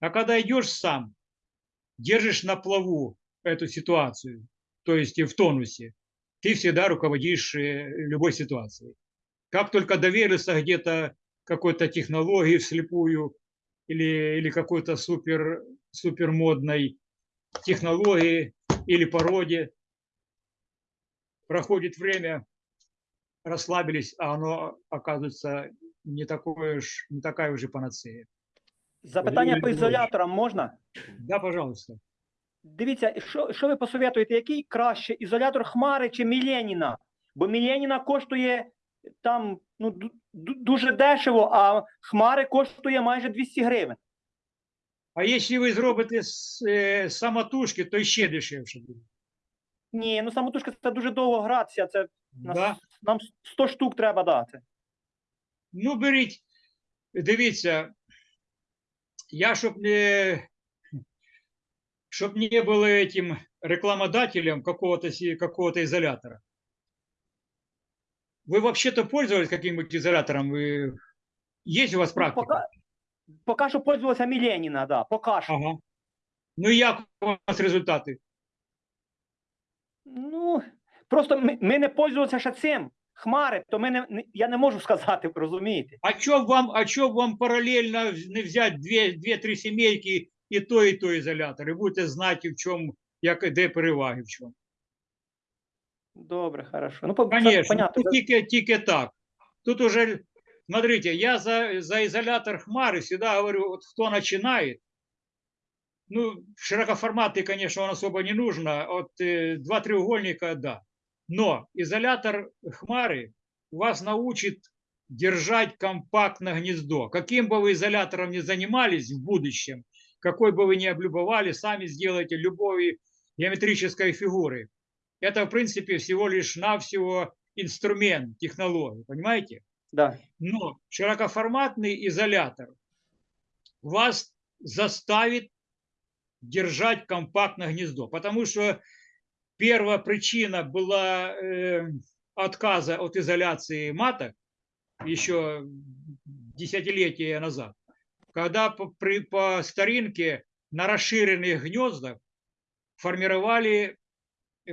Speaker 1: А когда идешь сам, держишь на плаву эту ситуацию, то есть и в тонусе, ты всегда руководишь э, любой ситуацией. Как только доверился где-то какой-то технологии вслепую или, или какой-то супер, супер модной технологии или породе, проходит время, расслабились, а оно оказывается не, такое уж, не такая уже панацея.
Speaker 3: Запитання по
Speaker 1: Леонід
Speaker 3: ізоляторам можна?
Speaker 1: Да, пожалуйста.
Speaker 3: Дивіться, що, що ви посоветуєте, який краще ізолятор Хмари чи Міленіна? Бо Міленіна коштує там ну, ду- ду- дуже дешево, а Хмари коштує майже 200 гривень.
Speaker 1: А якщо ви зробите е, самотужки, то ще дешевше буде.
Speaker 3: Ні, ну самотужка це дуже довго гратися. Це нас- нам 100 штук треба дати.
Speaker 1: Ну, беріть, дивіться, я щоб не, щоб не был этим рекламодателем какого-то какого-то изолятора. Вы вообще-то пользовались каким-нибудь изолятором? Вы... Есть у вас
Speaker 3: Ну,
Speaker 1: практика?
Speaker 3: пока, поки що пользувалася Міленіна, да, поки що.
Speaker 1: Ага. Ну і як у вас результати?
Speaker 3: Ну, просто ми, ми не пользувалися ще цим. Хмари, то ми не, не- я не можу сказати, розумієте?
Speaker 1: А чё б вам, а чё б вам параллельно в- не взять две, две-три семейки і то, і то ізолятор, і будете знати, в чому, як, де переваги в чому.
Speaker 3: Добре, хорошо. Ну,
Speaker 1: Конечно,
Speaker 3: понятно.
Speaker 1: тут тільки, тільки так. Тут уже, смотрите, я за, за изолятор Хмары всегда говорю, вот кто начинает, ну, широкоформатный, конечно, он особо не нужно, вот э, два треугольника, да. Но изолятор Хмары вас научит держать компактно гнездо. Каким бы вы изолятором ни занимались в будущем, какой бы вы ни облюбовали, сами сделайте любой геометрической фигуры. Это, в принципе, всего лишь навсего инструмент, технология, понимаете?
Speaker 3: Да.
Speaker 1: Но широкоформатный изолятор вас заставит держать компактно гнездо, потому что первая причина была э, отказа от изоляции маток еще десятилетия назад, когда по, при, по старинке на расширенных гнездах формировали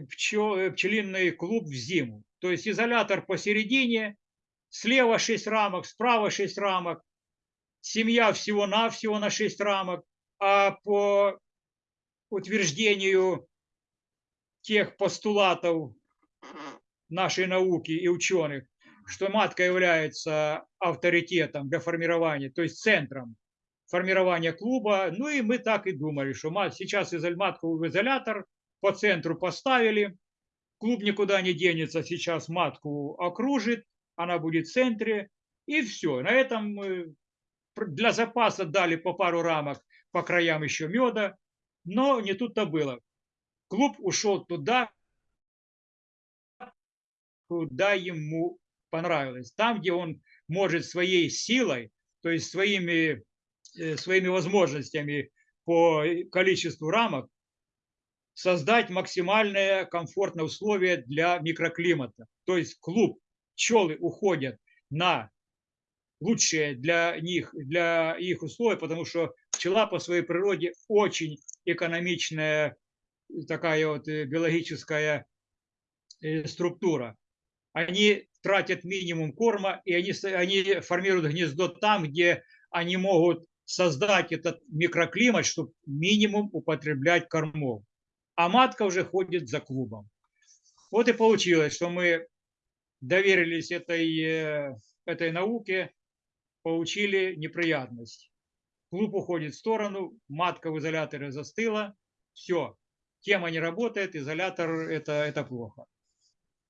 Speaker 1: пчел, э, пчелиный клуб в зиму. То есть изолятор посередине, слева 6 рамок, справа 6 рамок, семья всего-навсего на 6 рамок, а по утверждению тех постулатов нашей науки и ученых, что матка является авторитетом для формирования, то есть центром формирования клуба. Ну и мы так и думали, что мат, сейчас матку в изолятор по центру поставили, клуб никуда не денется, сейчас матку окружит, она будет в центре, и все. На этом э, для запаса дали по пару рамок по краям еще меда, но не тут-то было. Клуб ушел туда, куда ему понравилось. Там, где он может своей силой, то есть своими, э, своими возможностями по количеству рамок, создать максимальное комфортное условие для микроклимата. То есть клуб, пчелы уходят на лучшие для них, для их условия, потому что пчела по своей природе очень экономичная такая вот э, биологическая э, структура. Они тратят минимум корма, и они, они формируют гнездо там, где они могут создать этот микроклимат, чтобы минимум употреблять кормов. А матка уже ходит за клубом. Вот и получилось, что мы доверились этой, э, этой науке, получили неприятность. Клуб уходит в сторону, матка в изоляторе застыла, все, тема не работает, изолятор это, это плохо.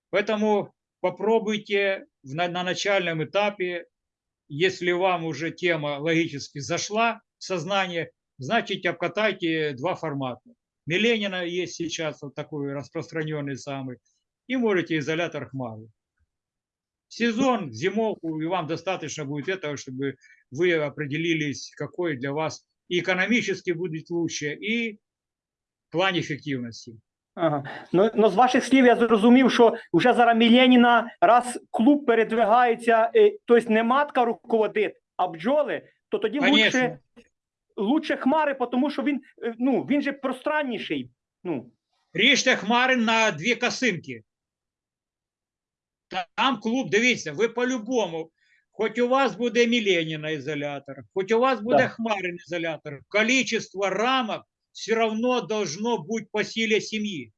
Speaker 1: Поэтому попробуйте на, на начальном этапе, если вам уже тема логически зашла в сознание, значит обкатайте два формата. Миленина есть сейчас вот такой распространенный самый, и можете изолятор хмары. Сезон, зимовку, и вам достаточно будет этого, чтобы вы определились, какой для вас и экономически будет лучше, и в плане эффективности.
Speaker 3: Ага. Ну, ну, з ваших слів я зрозумів, що вже зараз Міленіна, раз клуб передвигається, е, тобто не матка руководить, а бджоли, то тоді
Speaker 1: Конечно.
Speaker 3: лучше, лучше хмари, тому що він, е, ну, він же пространніший. Ну,
Speaker 1: Ріжте хмари на дві косинки. Там клуб, дивіться, ви по-любому, хоч у вас буде Міленіна ізолятор, хоч у вас буде
Speaker 3: Да.
Speaker 1: Хмарин ізолятор, количество рамок все одно должно бути по силі сім'ї.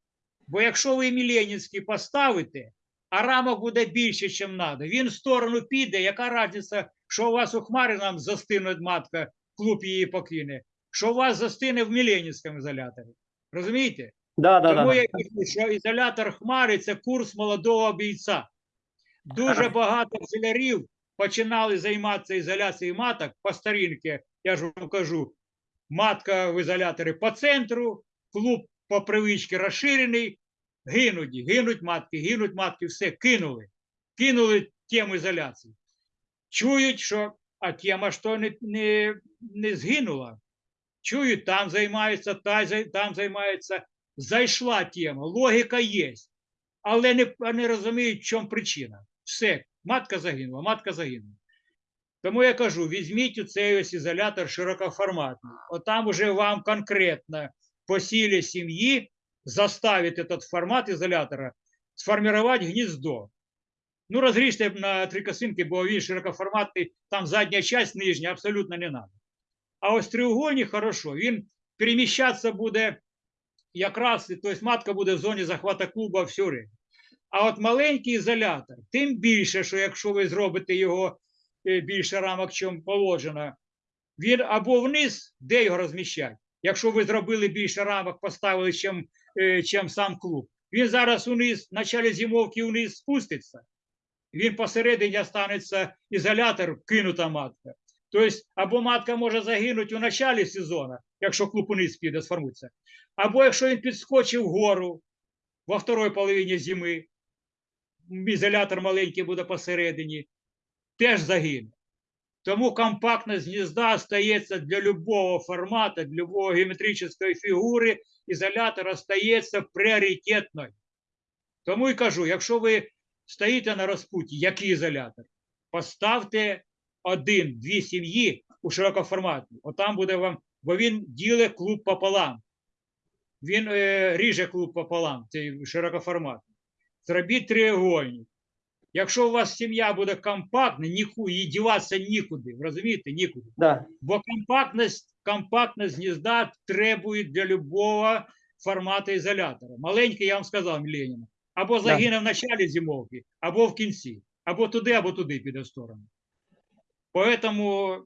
Speaker 1: Бо якщо ви Міленінський поставите, а рамок буде більше, ніж треба, він в сторону піде, яка різниця, що у вас у Хмаринам застине матка, клуб її покине, що вас застине в Міленінському ізоляторі. Розумієте?
Speaker 3: да, да,
Speaker 1: Тому
Speaker 3: да.
Speaker 1: я кажу, що ізолятор хмари це курс молодого бійця. Дуже багато бджолярів починали займатися ізоляцією маток по старінки. Я ж вам кажу, матка в ізоляторі по центру, клуб по привичці розширений, гинуть, гинуть матки, гинуть матки, все, кинули. Кинули тему ізоляції. Чують, що а тема то не, не, не згинула. Чують, там займаються, та, там займаються зайшла тема, логіка є, але не, не розуміють, в чому причина. Все, матка загинула, матка загинула. Тому я кажу, візьміть у цей ось ізолятор широкоформатний. Отам уже вам конкретно по силі сім'ї заставить этот формат ізолятора сформувати гніздо. Ну, розріжте на три косинки, бо він широкоформатний, там задня часть нижня абсолютно не треба. А ось треугольник хорошо, він переміщатися буде якраз, тобто матка буде в зоні захвата клуба все время. А от маленький ізолятор, тим більше, що якщо ви зробите його е, більше рамок, чим положено, він або вниз, де його розміщати? Якщо ви зробили більше рамок, поставили, чим, е, чим сам клуб, він зараз униз, в началі зимовки вниз спуститься, він посередині останеться ізолятор, кинута матка. Тобто, або матка може загинути у началі сезону, якщо клуб униз піде, сформується. Або якщо він підскочив вгору во второй половині зими, ізолятор маленький буде посередині, теж загине. Тому компактність гнізда стається для любого формату, для любого геометричної фігури, ізолятор остається пріоритетною. Тому і кажу, якщо ви стоїте на розпуті, який ізолятор, поставте один-дві сім'ї у широкоформатні. Отам буде вам, бо він ділить клуб пополам. Він е, ріже клуб пополам, цей широкоформатний. Зробіть треугольник. Якщо у вас сім'я буде компактна, ніку, їй діватися нікуди, розумієте, нікуди.
Speaker 3: Да.
Speaker 1: Бо компактність, компактність гнізда требує для любого формату ізолятора. Маленький, я вам сказав, Леніна. Або загине в началі зимовки, або в кінці. Або туди, або туди піде в сторону. Поэтому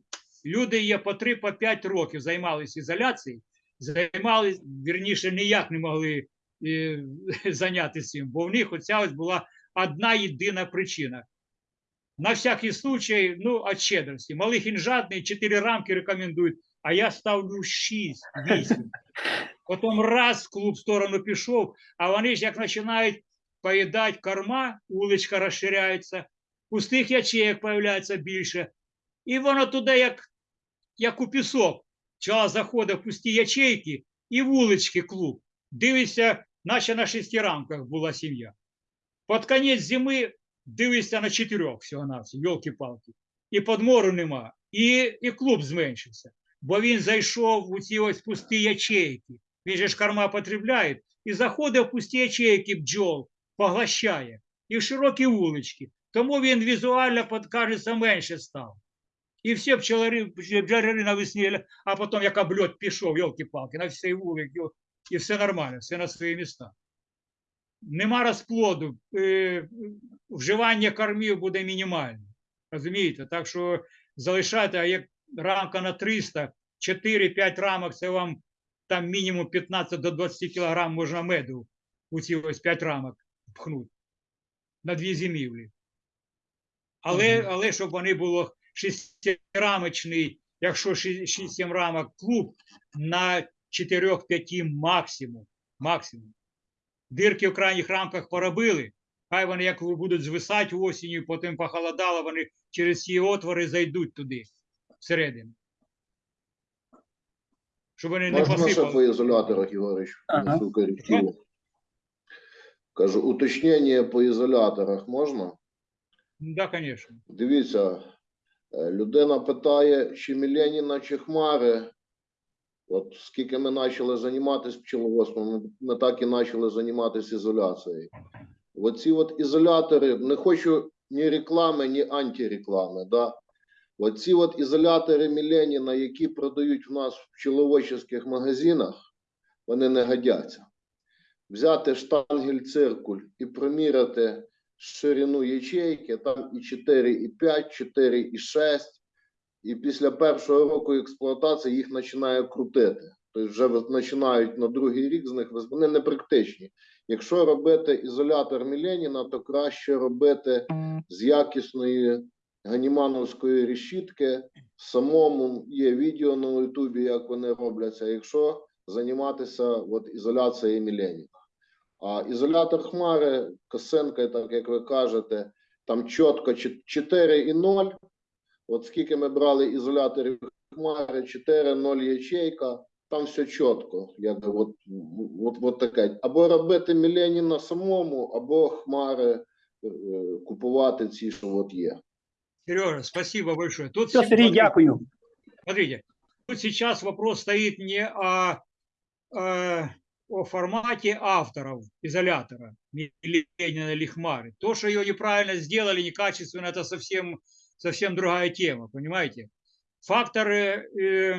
Speaker 1: люди є по 3 по 5 років займалися ізоляцією, займалися, вірніше, ніяк не могли е, зайнятися цим, бо в них оця ось була одна єдина причина. На всякий случай, ну, от щедрості. Малих інжатний 4 рамки рекомендують, а я ставлю 6, 8. Потім раз клуб в сторону пішов, а вони ж як починають поїдати корма, вуличка розширяється, пустих ячеїк появляється більше. І воно туди, як, як у пісок, Чала заходить в пусті ячейки і вулички клуб. Дивишся, наче на шести рамках була сім'я. Під кінець зими дивишся на чотирьох всього на все, йолки-палки. І подмору нема, і, і клуб зменшився. Бо він зайшов у ці ось пусті ячейки. Він же ж корма потребляє, і заходить в пусті ячейки бджол, поглощає. І широкі вулички. Тому він візуально, кажеться, менше став. І всі пчелари, бджоляри навесні, а потім як обльот пішов, йолки-палки, на всій вулиці, і все нормально, все на свої міста. Нема розплоду, е, вживання кормів буде мінімальне. Розумієте? Так що залишати, а як рамка на 300, 4-5 рамок, це вам там мінімум 15 до 20 кілограм можна меду у ці ось 5 рамок пхнути на дві зимівлі. Але,
Speaker 4: Мгм.
Speaker 1: але щоб вони було шестирамочний, якщо 6-7 рамок клуб, на 4-5 максимум. максимум. Дирки в крайніх рамках поробили, хай вони як будуть звисати осінню, потім похолодало, вони через ці отвори зайдуть туди, всередину. Щоб вони не
Speaker 5: Можна ще
Speaker 1: посипали.
Speaker 5: по ізоляторах, Ігорич,
Speaker 3: Ага.
Speaker 5: Кажу, уточнення по ізоляторах можна?
Speaker 1: Да, звісно.
Speaker 5: Дивіться, е, людина питає, чи Міленіна, чи Хмари. От скільки ми почали займатися пчеловодством, ми, ми так і почали займатися ізоляцією. Оці от ізолятори, не хочу ні реклами, ні антиреклами. Да? Оці от ізолятори Міленіна, які продають в нас в пчеловодчих магазинах, вони не годяться. Взяти штангель циркуль і проміряти ширину ячейки, там і 4,5, 4,6, і після першого року експлуатації їх починає крутити. Тобто вже починають на другий рік з них вони не практичні. Якщо робити ізолятор Міленіна, то краще робити з якісної ганімановської решітки. Самому є відео на Ютубі, як вони робляться. Якщо займатися от, ізоляцією Міленіна. А ізолятор хмари, косинка, так як ви кажете, там чітко 4,0. От скільки ми брали ізоляторів хмари, 4,0 ячейка, там все чітко. Якби от, от, от таке. Або робити Міленіна самому, або хмари е, купувати ці, що от є.
Speaker 1: Сережа, спасибо большое. Тут
Speaker 3: Все, Сергій, дякую.
Speaker 1: Смотрите, тут сейчас вопрос стоит не о, э, о формате авторов изолятора Ленина или Хмары. То, что ее неправильно сделали, некачественно, это совсем, совсем другая тема, понимаете? Факторы э,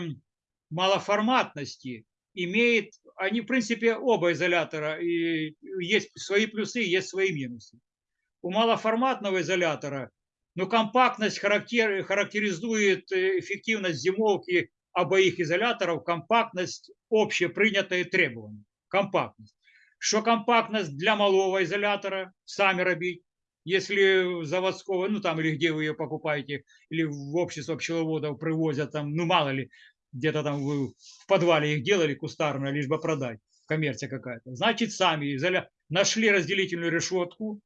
Speaker 1: малоформатности имеет, они, в принципе, оба изолятора, и есть свои плюсы, есть свои минусы. У малоформатного изолятора но компактность характер, характеризует э, эффективность зимовки обоих изоляторов, компактность общепринятое требование Компактность. Что компактность для малого изолятора, сами робить, если заводского, ну там или где вы ее покупаете, или в общество пчеловодов привозят там, ну мало ли, где-то там вы в подвале их делали кустарно, лишь бы продать, коммерция какая-то. Значит, сами изоля... нашли разделительную решетку,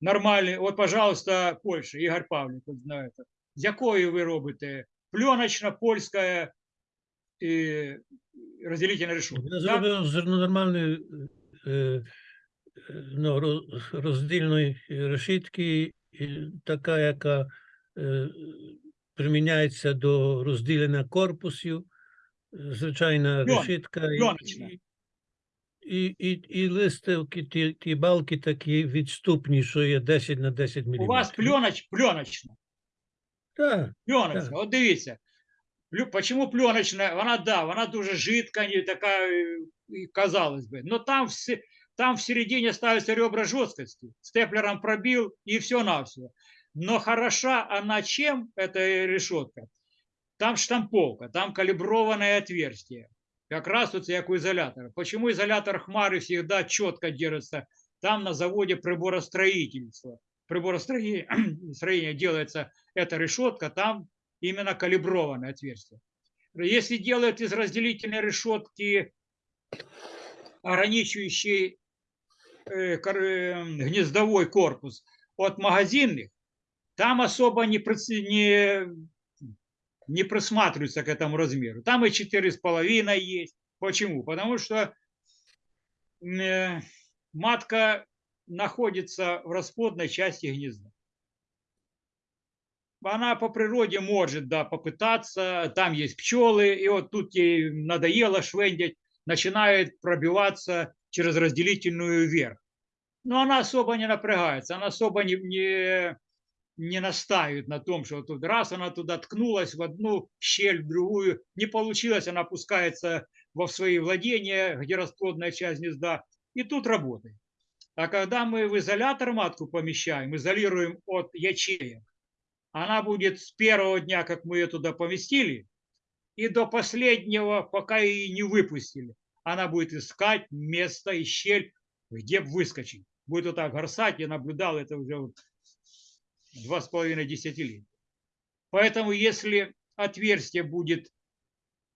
Speaker 1: нормальний. От, пожалуйста, Польща, Ігор Павлік, от знаєте. З якої ви робите? Пленочна, польська і решетка.
Speaker 4: Я
Speaker 1: так?
Speaker 4: зробив зернонормальної е, е, ну, роздільної решітки, така, яка е, приміняється до розділення корпусів, звичайна решітка. і-. І, і, і листівки, ті, ті балки такі відступні, що є 10 на 10 мм.
Speaker 1: У вас пленоч, пленочна.
Speaker 4: Так,
Speaker 1: Пленочна. От дивіться. Почему пленочна? Вона, да, вона дуже жидка, не така, е, і казалось бы. Но там, все, там в середине ставятся ребра жесткости. Степлером пробил и все на все. Но хороша она чем, эта решетка? Там штамповка, там калиброванное отверстие. Как раз вот как у изолятора. Почему изолятор хмары всегда четко держится? Там на заводе приборостроительства. Приборостроение делается эта решетка, там именно калиброванное отверстие. Если делают из разделительной решетки ограничивающий э, э, гнездовой корпус от магазинных, там особо не, не, не присматриваются к этому размеру. Там и 4,5 есть. Почему? Потому что э, матка находится в расплодной части гнезда. Она по природе может, да, попытаться, там есть пчелы, и вот тут ей надоело швендять, начинает пробиваться через разделительную вверх. Но она особо не напрягается, она особо не, не, не настаивает на том, что тут раз она туда ткнулась в одну щель, в другую, не получилось, она опускается во свои владения, где расплодная часть гнезда, и тут работает. А когда мы в изолятор матку помещаем, изолируем от ячеек, она будет с первого дня, как мы ее туда поместили, и до последнего, пока ее не выпустили. Она будет искать место и щель, где выскочить. Будет вот так горсать, я наблюдал это уже два с половиной десятилетия. Поэтому если отверстие будет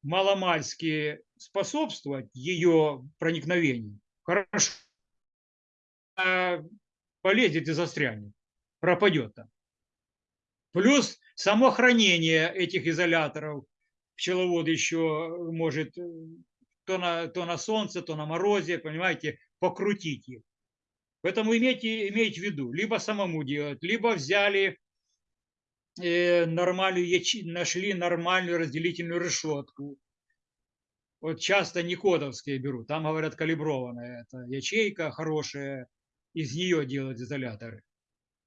Speaker 1: маломальски способствовать ее проникновению, хорошо, полезет и застрянет, пропадет там. Плюс само хранение этих изоляторов пчеловод еще может э, то на, то на солнце, то на морозе, понимаете, покрутить их. Поэтому имейте, имейте в виду, либо самому делать, либо взяли э, нормальную, яче- нашли нормальную разделительную решетку. Вот часто Никодовские берут, там говорят калиброванная, это ячейка хорошая, из нее делают изоляторы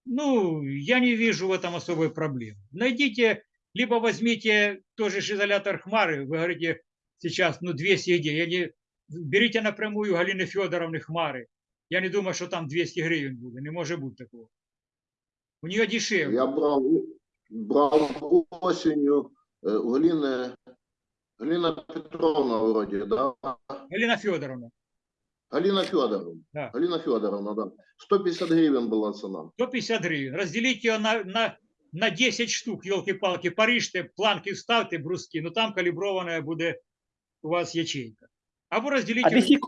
Speaker 1: Ну, я не вижу в этом особой проблемы. Найдите, либо возьмите тоже ж изолятор Хмары, вы говорите сейчас, ну, 200 идей. Я не... Берите напрямую Галины Федоровны Хмары. Я не думаю, що там 200 гривень буде, не може бути такого. У нее дешевле.
Speaker 5: Я брав, брав осінню е, у Галіни, Галина Петровна вроді, да?
Speaker 1: Галина Федоровна,
Speaker 5: Галина Федоровна.
Speaker 1: Да.
Speaker 5: Галина Федоровна, да. 150 гривень була ціна.
Speaker 1: 150 гривень. Разделите ее на, на, на 10 штук, елки-палки, поріжте, планки вставте, бруски, ну там калібрована буде у вас ячейка. Або розділіть.
Speaker 3: А і-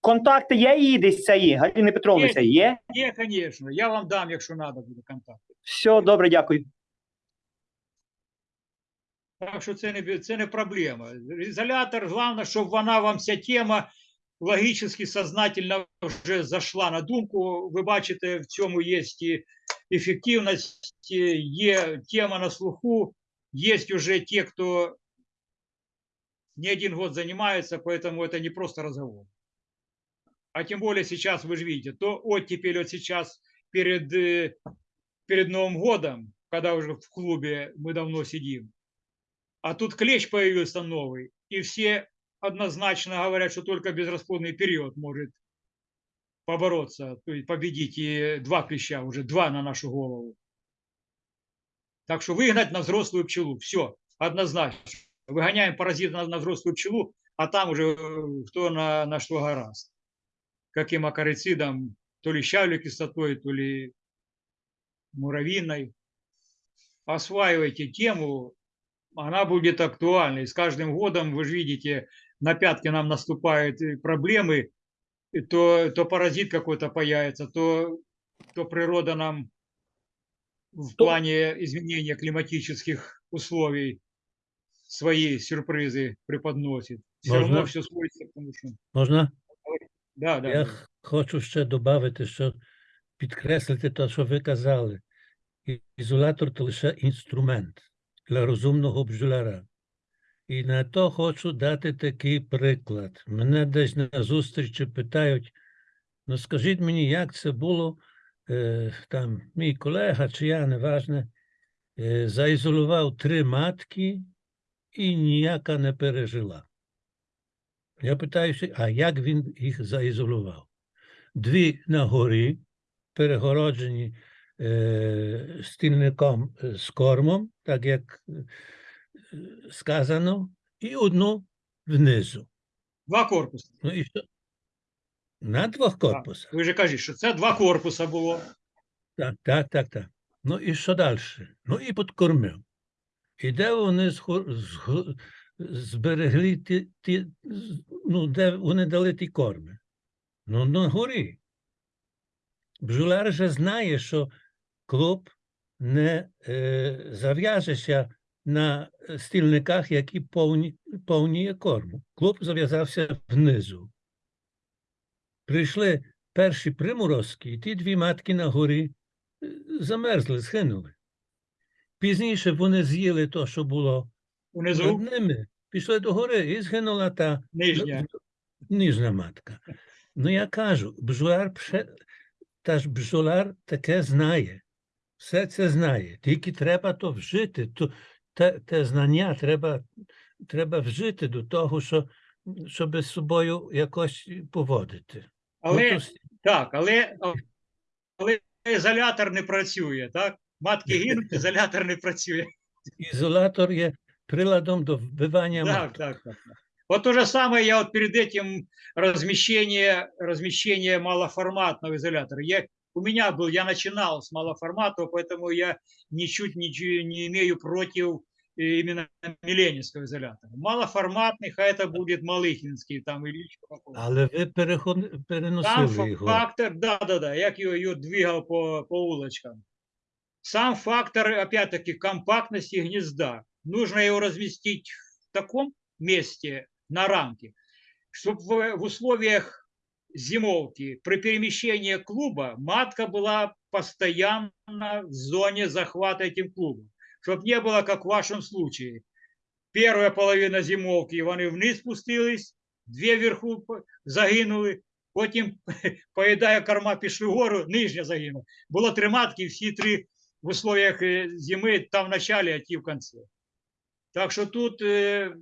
Speaker 3: Контакти є її десь цієї, Галини Петровни
Speaker 1: Є.
Speaker 3: є?
Speaker 1: Є, звісно. Я вам дам, якщо треба буде контакт.
Speaker 3: Все, добре, дякую.
Speaker 1: Так що це не, це не проблема. Ізолятор, головне, щоб вона вам ця тема логічно, сознательно вже зайшла на думку. Ви бачите, в цьому є і ефективність, є тема на слуху, є вже ті, хто не один год занимается, поэтому это не просто разговор. А тем более сейчас, вы же видите, то оттепель вот сейчас перед, э, перед Новым годом, когда уже в клубе мы давно сидим, а тут клещ появился новый, и все однозначно говорят, что только безрасплодный период может побороться, то есть победить и два клеща, уже два на нашу голову. Так что выгнать на взрослую пчелу, все, однозначно. Выгоняем паразита на, на взрослую пчелу, а там уже э, кто на, на что гораст. Каким акарицидом, то ли щавлю кислотой, то ли муравьиной. Осваивайте тему, она будет актуальной. С каждым годом, вы же видите, на пятки нам наступают э, проблемы, и то, то паразит какой-то появится, то, то природа нам в
Speaker 3: То-
Speaker 1: плане изменения климатических условий свои сюрпризы преподносит. Все равно
Speaker 4: Можно?
Speaker 1: все сводится к тому, что...
Speaker 4: Можна?
Speaker 1: Да, да.
Speaker 4: Я
Speaker 1: да.
Speaker 4: х- хочу ще додати, що підкреслити те, що ви казали. І- Ізолятор то лише інструмент для розумного бджоляра. І на то хочу дати такий приклад. Мене десь на зустрічі питають: ну скажіть мені, як це було, е, там мій колега чи я, неважне, е, заізолював три матки і ніяка не пережила. Я питаюся, а як він їх заізолював? Дві на горі, перегороджені е, стільником е, з кормом, так як сказано, і одну внизу.
Speaker 1: Два корпуси.
Speaker 4: Ну і що? На двох корпусах.
Speaker 1: Ви же кажете, що це два корпуса було.
Speaker 4: Так, так, так, так. Ну і що далі? Ну і підкормив. І де вони зго- зберегли ті, ті, ну, де вони дали ті корми? Ну, на горі. Бджоляр же знає, що клуб не е, зав'яжеться на стільниках, які повні, повні корму. Клуб зав'язався внизу. Прийшли перші приморозки, і ті дві матки на горі е, замерзли, згинули. Пізніше вони з'їли те, що було
Speaker 1: Унизу
Speaker 4: над ними, пішли до гори і згинула та
Speaker 1: нижня.
Speaker 4: ніжна матка. Ну, я кажу, бджоляр, пше- та ж бджоляр таке знає. Все це знає. Тільки треба то вжити. То, те, те знання треба, треба вжити до того, що, щоб з собою якось поводити. Ну,
Speaker 1: Але
Speaker 4: то
Speaker 1: так, але, але ізолятор не працює, так? Матки гинуть, ізолятор не працює.
Speaker 4: Ізолятор є приладом до вбивання
Speaker 1: Так,
Speaker 4: маток.
Speaker 1: так, так. так. Вот то же самое я вот перед этим размещение, размещение малоформатного изолятора. Я, у меня был, я начинал с малоформатного, поэтому я ничуть ничего не имею против э, именно Миленинского изолятора. Малоформатный, хай это будет Малыхинский там или еще какой-то.
Speaker 4: Але ви перехон... Переносили його.
Speaker 1: фактор, да, да, да, як його, його двигав по, по улочкам. Сам фактор, опять-таки, компактности гнезда. Нужно его разместить в таком месте на рамке, чтобы в, в условиях зимовки при перемещении клуба матка была постоянно в зоне захвата этим клубом. Чтобы не было, как в вашем случае. Первая половина зимовки, вони вниз спустились, дві вверху по- загинули, потім поїдає корма, пішли вгору, нижня загинула. Було три матки, всі три в условиях е, зими, там в началі, а ті в кінці. Так що тут, е,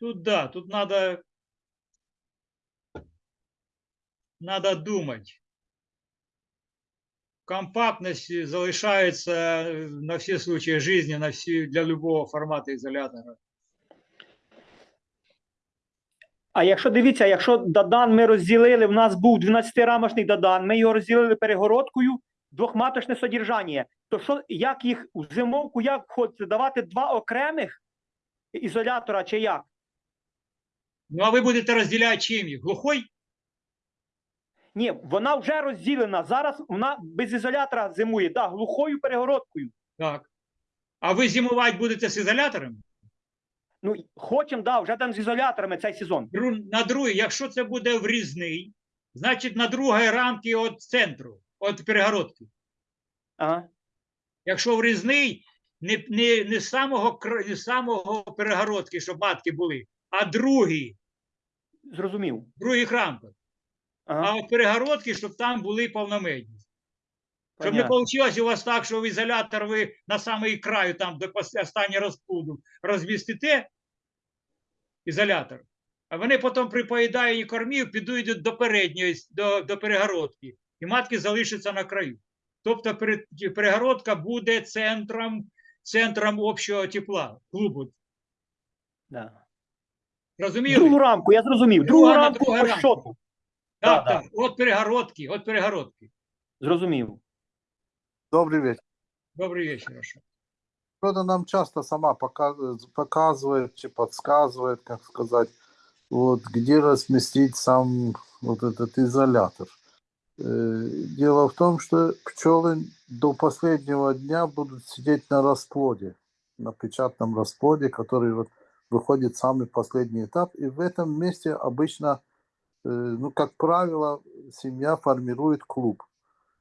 Speaker 1: тут да, тут надо, надо думати. Компактність залишається е, на всі случаї життя, на всі, для любого формату ізолятора.
Speaker 3: А якщо дивіться, якщо Дадан ми розділили, в нас був 12-рамочний Дадан, ми його розділили перегородкою, двохматочне содержання, то що, як їх в зимовку, як хочете давати два окремих ізолятора чи як?
Speaker 1: Ну а ви будете розділяти чим їх? Глухой?
Speaker 3: Ні, вона вже розділена. Зараз вона без ізолятора зимує, да, глухою перегородкою.
Speaker 1: Так. А ви зимувати будете з ізолятором?
Speaker 3: Ну, хочемо, да, вже там з ізоляторами цей сезон.
Speaker 1: Дру- На другий, якщо це буде врізний, значить на другій рамці від центру, від перегородки.
Speaker 3: Ага.
Speaker 1: Якщо врізний, не, не, не, з самого, не з самого перегородки, щоб матки були, а другий,
Speaker 3: Зрозумів.
Speaker 1: других рамках.
Speaker 3: Ага.
Speaker 1: А от перегородки, щоб там були повномедні. Щоб не вийшло у вас так, що в ізолятор ви на самий краю, там до останнього розплоду розмістите ізолятор, а вони потім при поїданні кормів підуть до передньої, до, до перегородки, і матки залишаться на краю. Тобто перегородка буде центром, центром общого тепла, клубу.
Speaker 3: Да.
Speaker 1: Розуміли?
Speaker 3: Другу рамку, я зрозумів. Другу
Speaker 1: Друга на
Speaker 3: рамку
Speaker 1: Так,
Speaker 3: да,
Speaker 1: так, от перегородки, от перегородки.
Speaker 3: Зрозумів.
Speaker 6: Добрый вечер.
Speaker 1: Добрий вечір. Аша.
Speaker 6: Природа нам часто сама пока- показывает, чи подсказывает, как сказать, вот, где разместить сам вот этот изолятор. Э, Дело в том, что пчелы до последнего дня будут сидеть на расплоде, на печатном расплоде, который вот выходит самый последний этап. И в этом месте обычно, ну, как правило, семья формирует клуб.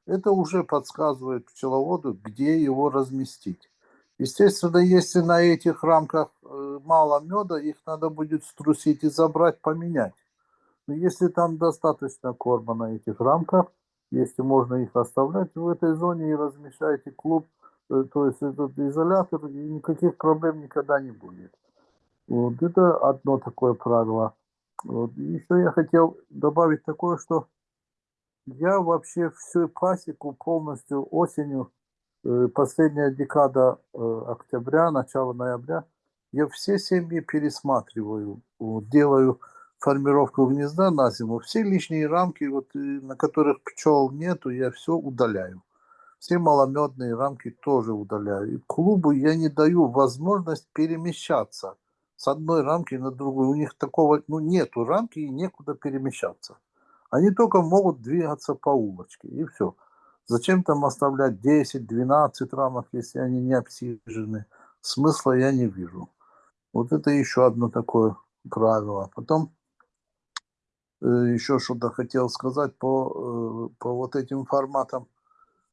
Speaker 6: Это уже подсказывает пчеловоду, где его разместить. Естественно, если на этих рамках э, мало меда, их надо будет струсить и забрать, поменять. Но если там достаточно корма на этих рамках, если можно их оставлять в этой зоне и размещаете клуб, э, то есть этот изолятор, и никаких проблем никогда не будет. Вот это одно такое правило. Вот. Еще я хотел добавить такое, что я вообще всю пасеку полностью осенью э, последняя декада э, октября, начало ноября, я все семьи пересматриваю, вот, делаю формировку гнезда на зиму, все лишние рамки, вот, э, на которых пчел нету, я все удаляю. Все маломедные рамки тоже удаляю. И клубу я не даю возможность перемещаться с одной рамки на другую. У них такого, ну, нету рамки и некуда перемещаться. Они только могут двигаться по улочке, и все. Зачем там оставлять 10-12 рамок, если они не обсижены? Смысла я не вижу. Вот это еще одно такое правило. Потом э, еще что-то хотел сказать по, э, по вот этим форматам.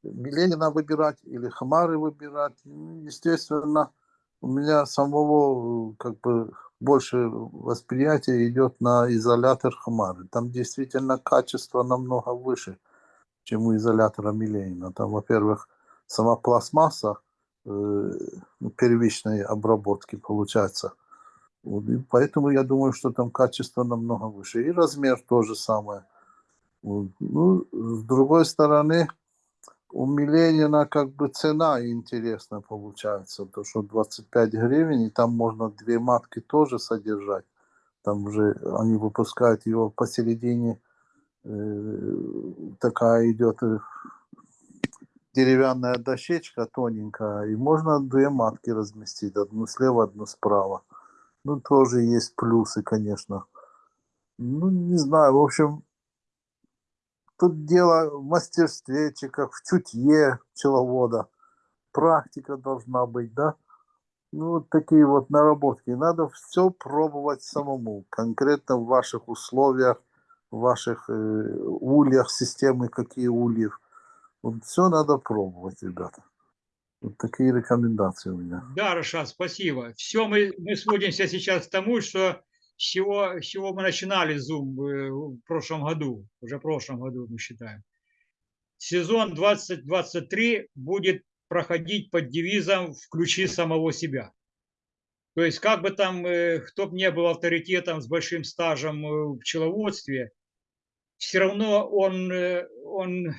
Speaker 6: Миленина выбирать или Хамары выбирать. Ну, Естественно, у меня самого э, как бы больше восприятие идет на изолятор Хамары. Там действительно качество намного выше, чем у изолятора Миленина. Там, во-первых, сама пластмасса э, ну, первичной обработки получается. Вот, и поэтому я думаю, что там качество намного выше. И размер то же самое. Вот. Ну, с другой стороны, у Миленина как бы цена интересная получается, то что 25 гривен, и там можно две матки тоже содержать. Там уже они выпускают его посередине, э, такая идет э, деревянная дощечка тоненькая, и можно две матки разместить, одну слева, одну справа. Ну, тоже есть плюсы, конечно. Ну, не знаю, в общем, тут дело в мастерстве, как в чутье пчеловода. Практика должна быть, да? Ну, вот такие вот наработки. Надо все пробовать самому, конкретно в ваших условиях, в ваших э, ульях, системы, какие ульев. Вот все надо пробовать, ребята. Вот такие рекомендации у меня.
Speaker 1: Да, Рашад, спасибо. Все, мы, мы сводимся сейчас к тому, что с чего, с чего мы начинали Zoom в прошлом году, уже в прошлом году мы считаем. Сезон 2023 будет проходить под девизом «Включи самого себя». То есть, как бы там, э, кто бы не был авторитетом с большим стажем э, в пчеловодстве, все равно он, э, он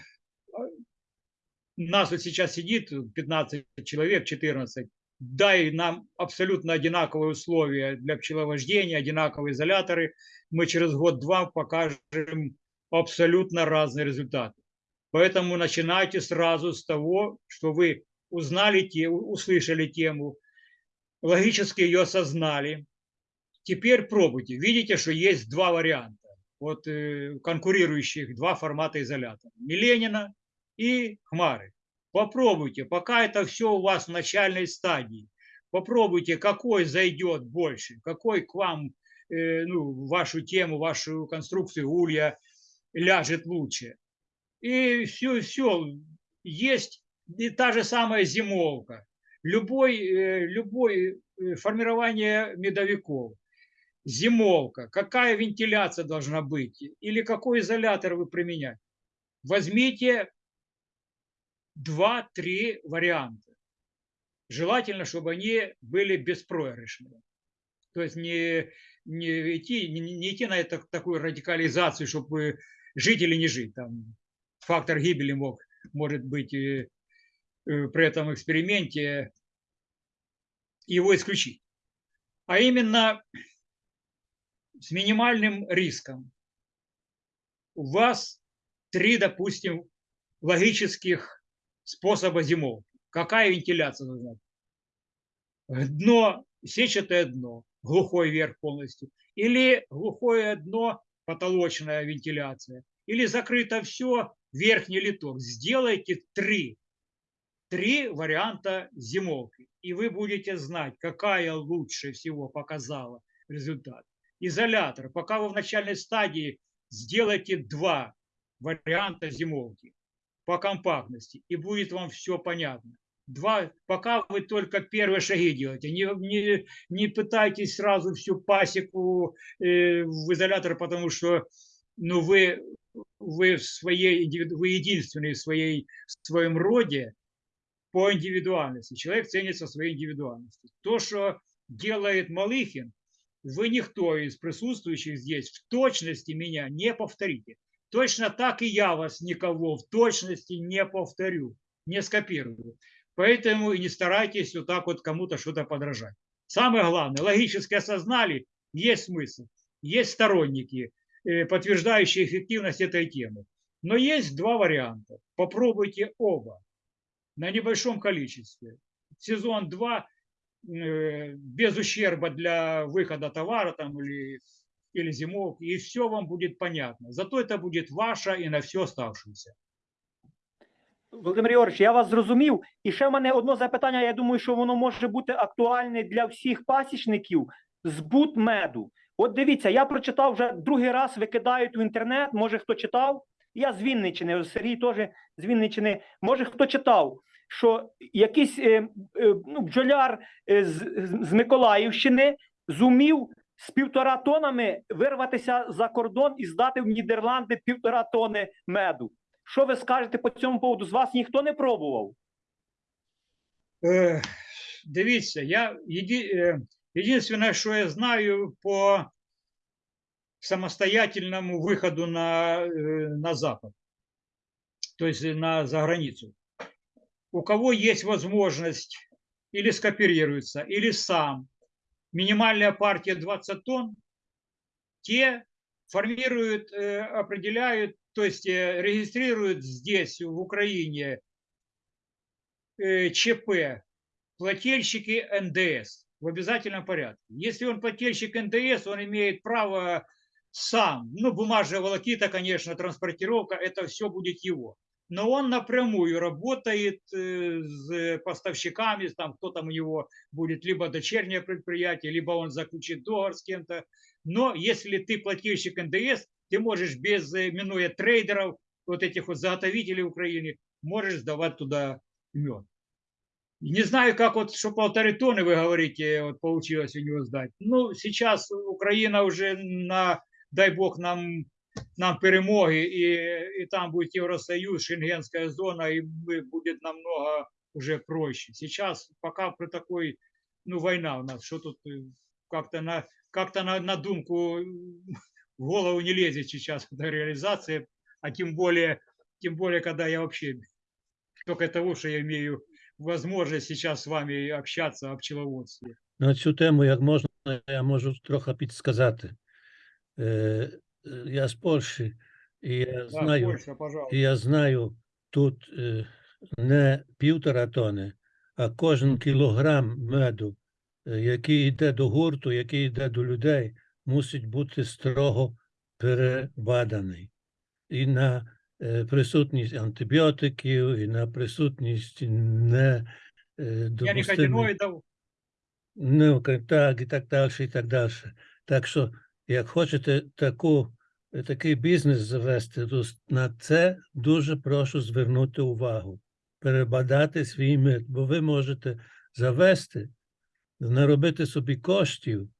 Speaker 1: нас вот сейчас сидит 15 человек, 14, дай нам абсолютно одинаковые условия для пчеловождения, одинаковые изоляторы, мы через год-два покажем абсолютно разные результаты. Поэтому начинайте сразу с того, что вы узнали тему, услышали тему, логически ее осознали. Теперь пробуйте. Видите, что есть два варианта. Вот э, конкурирующих два формата изолятора. Миленина и Хмары. Попробуйте, пока это все у вас в начальной стадии. Попробуйте, какой зайдет больше, какой к вам, э, ну, вашу тему, вашу конструкцию улья ляжет лучше. И все, все, есть и та же самая зимовка. Любой, э, любой э, формирование медовиков. Зимовка. Какая вентиляция должна быть? Или какой изолятор вы применяете? Возьмите два-три варианта. Желательно, чтобы они были беспроигрышными. То есть не, не, идти, не, не идти на это, такую радикализацию, чтобы жить или не жить. Там фактор гибели мог, может быть э, при этом эксперименте его исключить. А именно с минимальным риском. У вас три, допустим, логических способа зимовки. Какая вентиляция быть? Дно, сетчатое дно, глухой верх полностью. Или глухое дно, потолочная вентиляция. Или закрыто все, верхний литок. Сделайте три. Три варианта зимовки. И вы будете знать, какая лучше всего показала результат. Изолятор. Пока вы в начальной стадии сделайте два варианта зимовки по компактности, и будет вам все понятно. Два, пока вы только первые шаги делаете, не, не, не пытайтесь сразу всю пасеку э, в изолятор, потому что ну, вы, вы, в своей, вы единственный в, своей, в своем роде по индивидуальности. Человек ценится своей индивидуальностью. То, что делает Малыхин, вы никто из присутствующих здесь в точности меня не повторите. Точно так и я вас никого в точности не повторю, не скопирую. Поэтому и не старайтесь вот так вот кому-то что-то подражать. Самое главное, логически осознали, есть смысл, есть сторонники, э, подтверждающие эффективность этой темы. Но есть два варианта. Попробуйте оба на небольшом количестве. Сезон 2 э, без ущерба для выхода товара там, или или зимовки, и все вам будет понятно. Зато это будет ваша і на все оставшееся.
Speaker 3: Володимир Ігорович, я вас зрозумів. І ще в мене одне запитання, я думаю, що воно може бути актуальне для всіх пасічників. Збут меду. От дивіться, я прочитав вже другий раз, викидають в інтернет, може хто читав. Я з Вінниччини, Сергій теж з Вінниччини. Може хто читав, що якийсь е, е, ну, бджоляр е, з, з Миколаївщини зумів з півтора тонами вирватися за кордон і здати в Нідерланди півтора тони меду. Що ви скажете по цьому поводу? З вас ніхто не пробував?
Speaker 1: Е, Дивіться, я е, єдине, що я знаю по самостоятельному виходу на, е, на запад, тобто на заграницю. у кого есть возможность или скооперируется, или сам, минимальная партия 20 тонн, те формируют, э, определяют, то есть э, регистрируют здесь, в Украине, э, ЧП, плательщики НДС в обязательном порядке. Если он плательщик ндс он имеет право сам, ну, бумажная волокита, конечно, транспортировка, это все будет его. Но он напрямую работает э, с поставщиками, там, кто там у него будет, либо дочернее предприятие, либо он заключит договор с кем-то. Но если ты плательщик НДС, ты можешь без, э, минуя трейдеров, вот этих вот заготовителей Украины, можешь сдавать туда мед. Не знаю, как вот, что полторы тонны, вы говорите, вот получилось у него сдать. Ну, сейчас Украина уже на, дай бог нам, нам перемоги, и, и там будет Евросоюз, Шенгенская зона, и мы- будет намного уже проще. Сейчас пока при такой, ну, война у нас, что тут э, как-то на, как-то на, на думку в голову не лезет сейчас эта реализация, а тем более, тем более, когда я вообще только того, что я имею возможность сейчас с вами общаться о пчеловодстве.
Speaker 4: На цю тему, як можна, я можу трохи підсказати. Е, я з Польщі, і я
Speaker 1: Да,
Speaker 4: знаю,
Speaker 1: Польша, пожалуйста.
Speaker 4: і я знаю тут е, не півтора тони, а кожен кілограм меду, е, який йде до гурту, який йде до людей, мусить бути строго перебаданий. І на е, присутність антибіотиків, і на присутність не е,
Speaker 1: Я не
Speaker 4: допустимих. Ну, так, і так далі, і так далі. Так що, як хочете таку, такий бізнес завести, то на це дуже прошу звернути увагу, перебадати свій мит, бо ви можете завести, наробити собі коштів,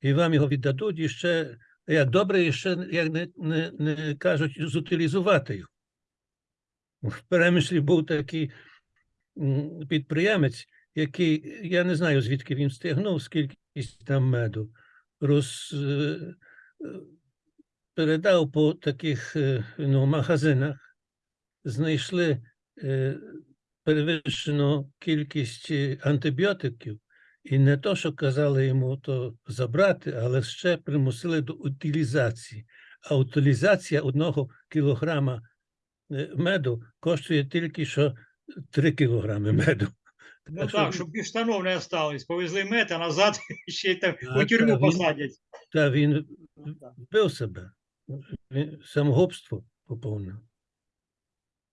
Speaker 4: і вам його віддадуть і ще, як добре, і ще, як не, не, не кажуть, зутилізувати його. В перемишлі був такий підприємець, який, я не знаю, звідки він стягнув, скільки там меду, роз, е, е, передав по таких е, ну, магазинах, знайшли перевищену кількість антибіотиків, і не то, що казали йому то забрати, але ще примусили до утилізації. А утилізація одного кілограма меду коштує тільки що 3 кілограми меду.
Speaker 1: Ну
Speaker 4: що
Speaker 1: так, щоб без штанов не осталось. Повезли мед, а назад ще й там
Speaker 4: А,
Speaker 1: у тюрму
Speaker 4: та він-
Speaker 1: посадять.
Speaker 4: Та він вбив себе. Він самогубство поповнив.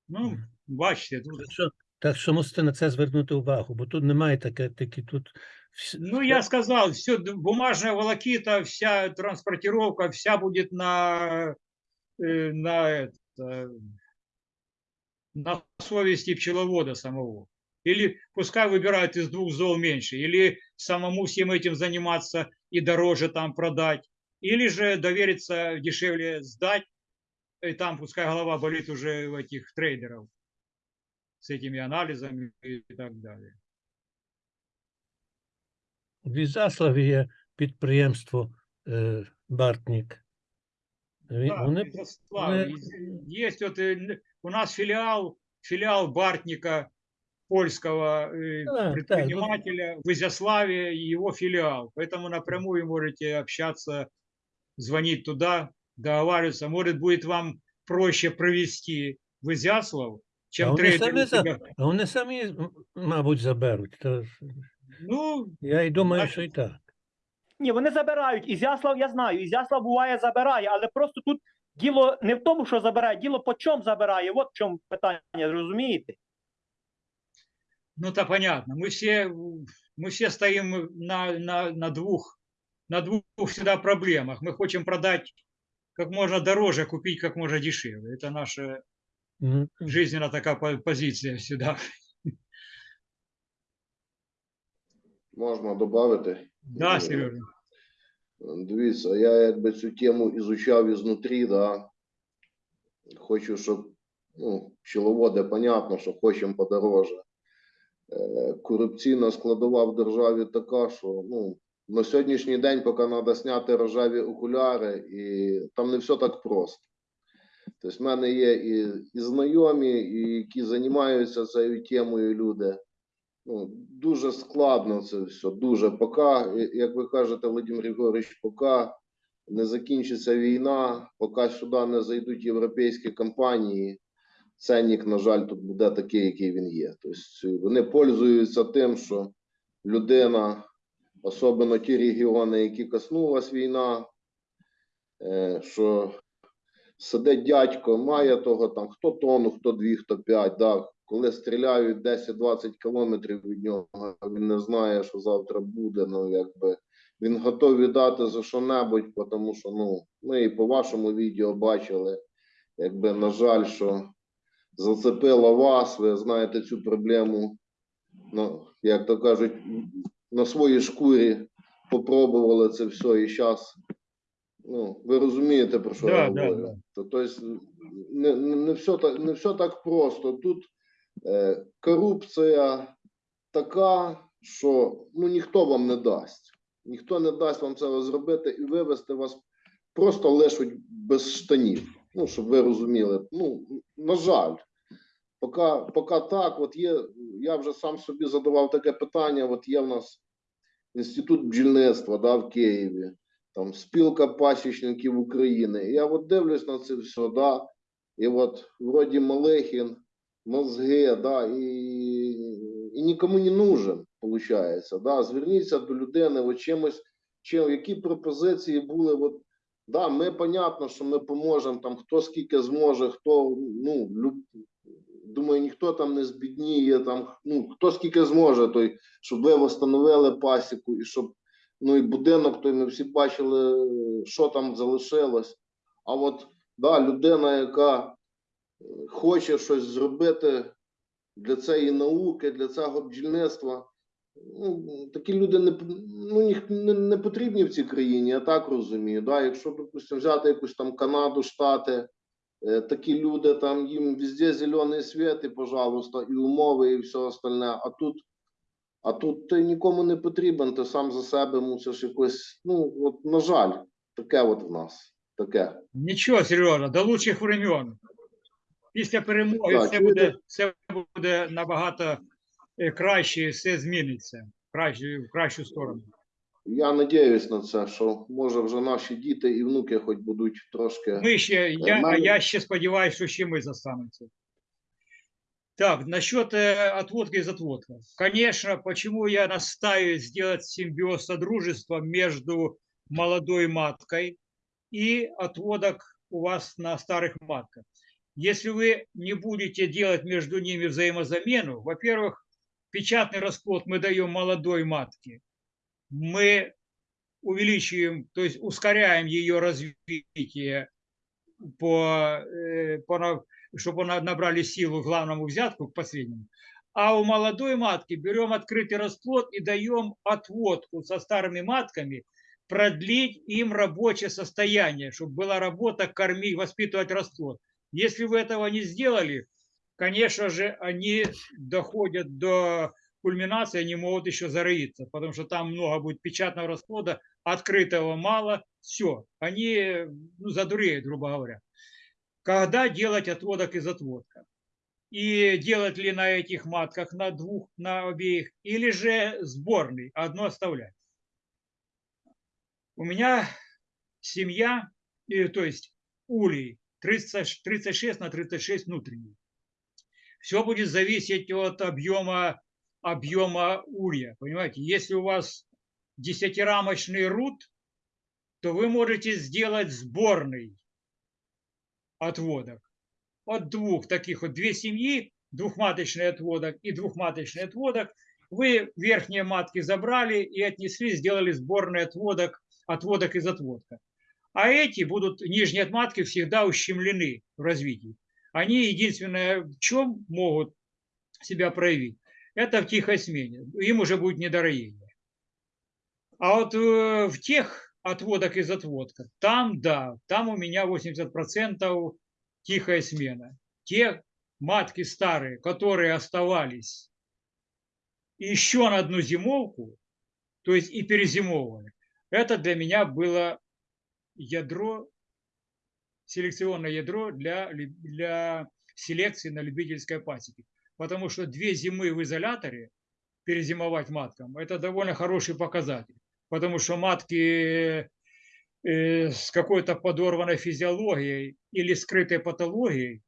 Speaker 1: Ну, бачите, тут.
Speaker 4: Так що, так що мусите на це звернути увагу, бо тут немає таке, такі тут.
Speaker 1: Ну, я сказал, все, бумажная волокита, вся транспортировка, вся будет на, э, на, это, на совести пчеловода самого. Или пускай выбирают из двух зол меньше, или самому всем этим заниматься и дороже там продать, или же довериться дешевле сдать, и там пускай голова болит уже у этих трейдеров с этими анализами и так далее.
Speaker 4: В Ізаславі є підприємство е, Бартнік. Він-
Speaker 1: Да,
Speaker 4: Вони,
Speaker 1: Изяслав.
Speaker 4: вони-
Speaker 1: Есть- Есть вот э, н- у нас филиал, филиал Бартника, польского э,
Speaker 4: Да, да, ну-
Speaker 1: в Изяславе, и его филиал. Поэтому напрямую можете общаться, звонить туда, договариваться. Может, будет вам проще провести в Изяслав, чем
Speaker 4: А вони
Speaker 1: трейдер
Speaker 4: самі за- а вони самі, мабуть, заберуть. То,
Speaker 1: Ну,
Speaker 4: я й думаю,
Speaker 1: Бачите.
Speaker 4: що і так.
Speaker 3: Ні, вони забирають. Ізяслав я знаю. Ізяслав буває забирає, але просто тут діло не в тому, що забирає, діло по чому забирає. От в чому питання, розумієте?
Speaker 1: ну, то понятно. Мы все, мы все стоим на, на, на двух, на двух всегда проблемах. Мы хотим продать как можно дороже, купить как можно дешевле. Это наша
Speaker 4: Ну,
Speaker 1: жизненная такая по- позиция всегда.
Speaker 5: Можна додати?
Speaker 1: Да,
Speaker 5: Е,
Speaker 1: Сережа?
Speaker 5: Дивіться, я якби цю тему ізучав ізнутрі, да. Хочу, щоб ну, пчеловоди, понятно, що хочемо подороже. Е, корупційна складова в державі така, що ну, на сьогоднішній день поки треба зняти рожеві окуляри, і там не все так просто. Тобто, в мене є і, і знайомі, і які займаються цією темою люди. Ну, дуже складно це все, дуже. Поки, як ви кажете, Володимир Григорович, поки не закінчиться війна, поки сюди не зайдуть європейські компанії, ценник, на жаль, тут буде такий, який він є. Тобто вони пользуються тим, що людина, особливо ті регіони, які коснулась війна, е, що сидить дядько, має того там хто тонну, хто дві, хто п'ять. Да. Коли стріляють 10-20 кілометрів від нього, він не знає, що завтра буде. Ну, якби він готовий дати за що-небудь, тому що ну, ми і по вашому відео бачили, якби, на жаль, що зацепило вас, ви знаєте цю проблему, ну, як то кажуть, на своїй шкурі попробували це все і зараз. Ну, ви розумієте, про що я
Speaker 1: Да, да,
Speaker 5: говорю.
Speaker 1: да.
Speaker 5: То, то есть, не, не, не, все так, не все так просто. Тут е, корупція така, що ну, ніхто вам не дасть. Ніхто не дасть вам це зробити і вивести вас просто лишуть без штанів. Ну, щоб ви розуміли. Ну, на жаль, поки, поки так, от є, я вже сам собі задавав таке питання. От є в нас інститут бджільництва да, в Києві, там спілка пасічників України. Я от дивлюсь на це все, да, і от вроді Малехін, мозги, да, і, і нікому не нужен, виходить. Да. Зверніться до людини, от чимось, чим, які пропозиції були. От, да, ми, понятно, що ми поможемо, там, хто скільки зможе, хто, ну, люб, думаю, ніхто там не збідніє, там, ну, хто скільки зможе, той, щоб ви встановили пасіку і щоб ну і будинок, той ми всі бачили, що там залишилось. А от да, людина, яка е, хоче щось зробити для цієї науки, для цього бджільництва, ну, такі люди не, ну, не, не потрібні в цій країні, я так розумію. Да? Якщо, допустимо, взяти якусь там Канаду, Штати, такі люди, там їм везде зелений світ, і, пожалуйста, і умови, і все остальне. А тут а тут ти нікому не потрібен, ти сам за себе мусиш якось. Ну, от, на жаль, таке от в нас. Таке.
Speaker 1: Нічого, Сережа, до лучших времен. Після перемоги
Speaker 5: Так,
Speaker 1: все, буде, все буде набагато е, краще, все зміниться в кращу, в кращу сторону.
Speaker 5: Я надіюсь на це, що може вже наші діти і внуки хоч будуть трошки.
Speaker 1: Ми ще, я, а
Speaker 5: Нормально.
Speaker 1: я ще сподіваюся, що ще ми застанемся. Так, насчет э, отводка из отводка. Конечно, почему я настаиваю сделать симбиоз содружества между молодой маткой и отводок у вас на старых матках. Если вы не будете делать между ними взаимозамену, во-первых, печатный расплод мы даем молодой матке, мы увеличиваем, то есть ускоряем ее развитие по, э, по чтобы она набрали силу главному взятку к последнему. А у молодой матки берем открытый расплод и даем отводку со старыми матками, продлить им рабочее состояние, чтобы была работа кормить, воспитывать расплод. Если вы этого не сделали, конечно же, они доходят до кульминации, они могут еще зароиться, потому что там много будет печатного расплода, открытого мало, все, они ну, задуреют, грубо говоря когда делать отводок из отводка. И делать ли на этих матках, на двух, на обеих, или же сборный, одно оставлять. У меня семья, то есть улей 30, 36 на 36 внутренний. Все будет зависеть от объема, объема улья. Понимаете, если у вас десятирамочный рут, то вы можете сделать сборный отводок. От двух таких вот, две семьи, двухматочный отводок и двухматочный отводок, вы верхние матки забрали и отнесли, сделали сборный отводок, отводок из отводка. А эти будут, нижние отматки всегда ущемлены в развитии. Они единственное, в чем могут себя проявить, это в тихой смене. Им уже будет недороение. А вот э, в тех отводок из отводка, там да, там у меня 80% тихая смена. Те матки старые, которые оставались еще на одну зимовку, то есть и перезимовывали, это для меня было ядро селекционное ядро для, для селекции на любительской пасеке. Потому что две зимы в изоляторе перезимовать маткам – это довольно хороший показатель. Потому что матки э, с какой-то подорванной физиологией или скрытой патологией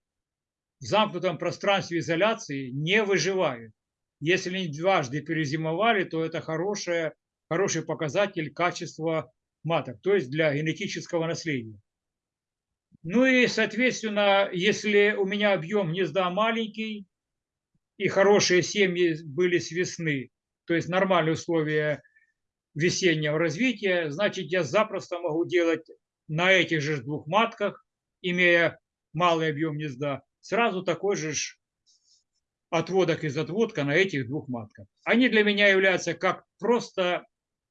Speaker 1: в замкнутом пространстве изоляции не выживают. Если они дважды перезимовали, то это хорошее, хороший показатель качества маток, то есть для генетического наследия. Ну и, соответственно, если у меня объем гнезда маленький и хорошие семьи были с весны, то есть нормальные условия весеннего развития, значит, я запросто могу делать на этих же двух матках, имея малый объем гнезда, сразу такой же отводок из отводка на этих двух матках. Они для меня являются как просто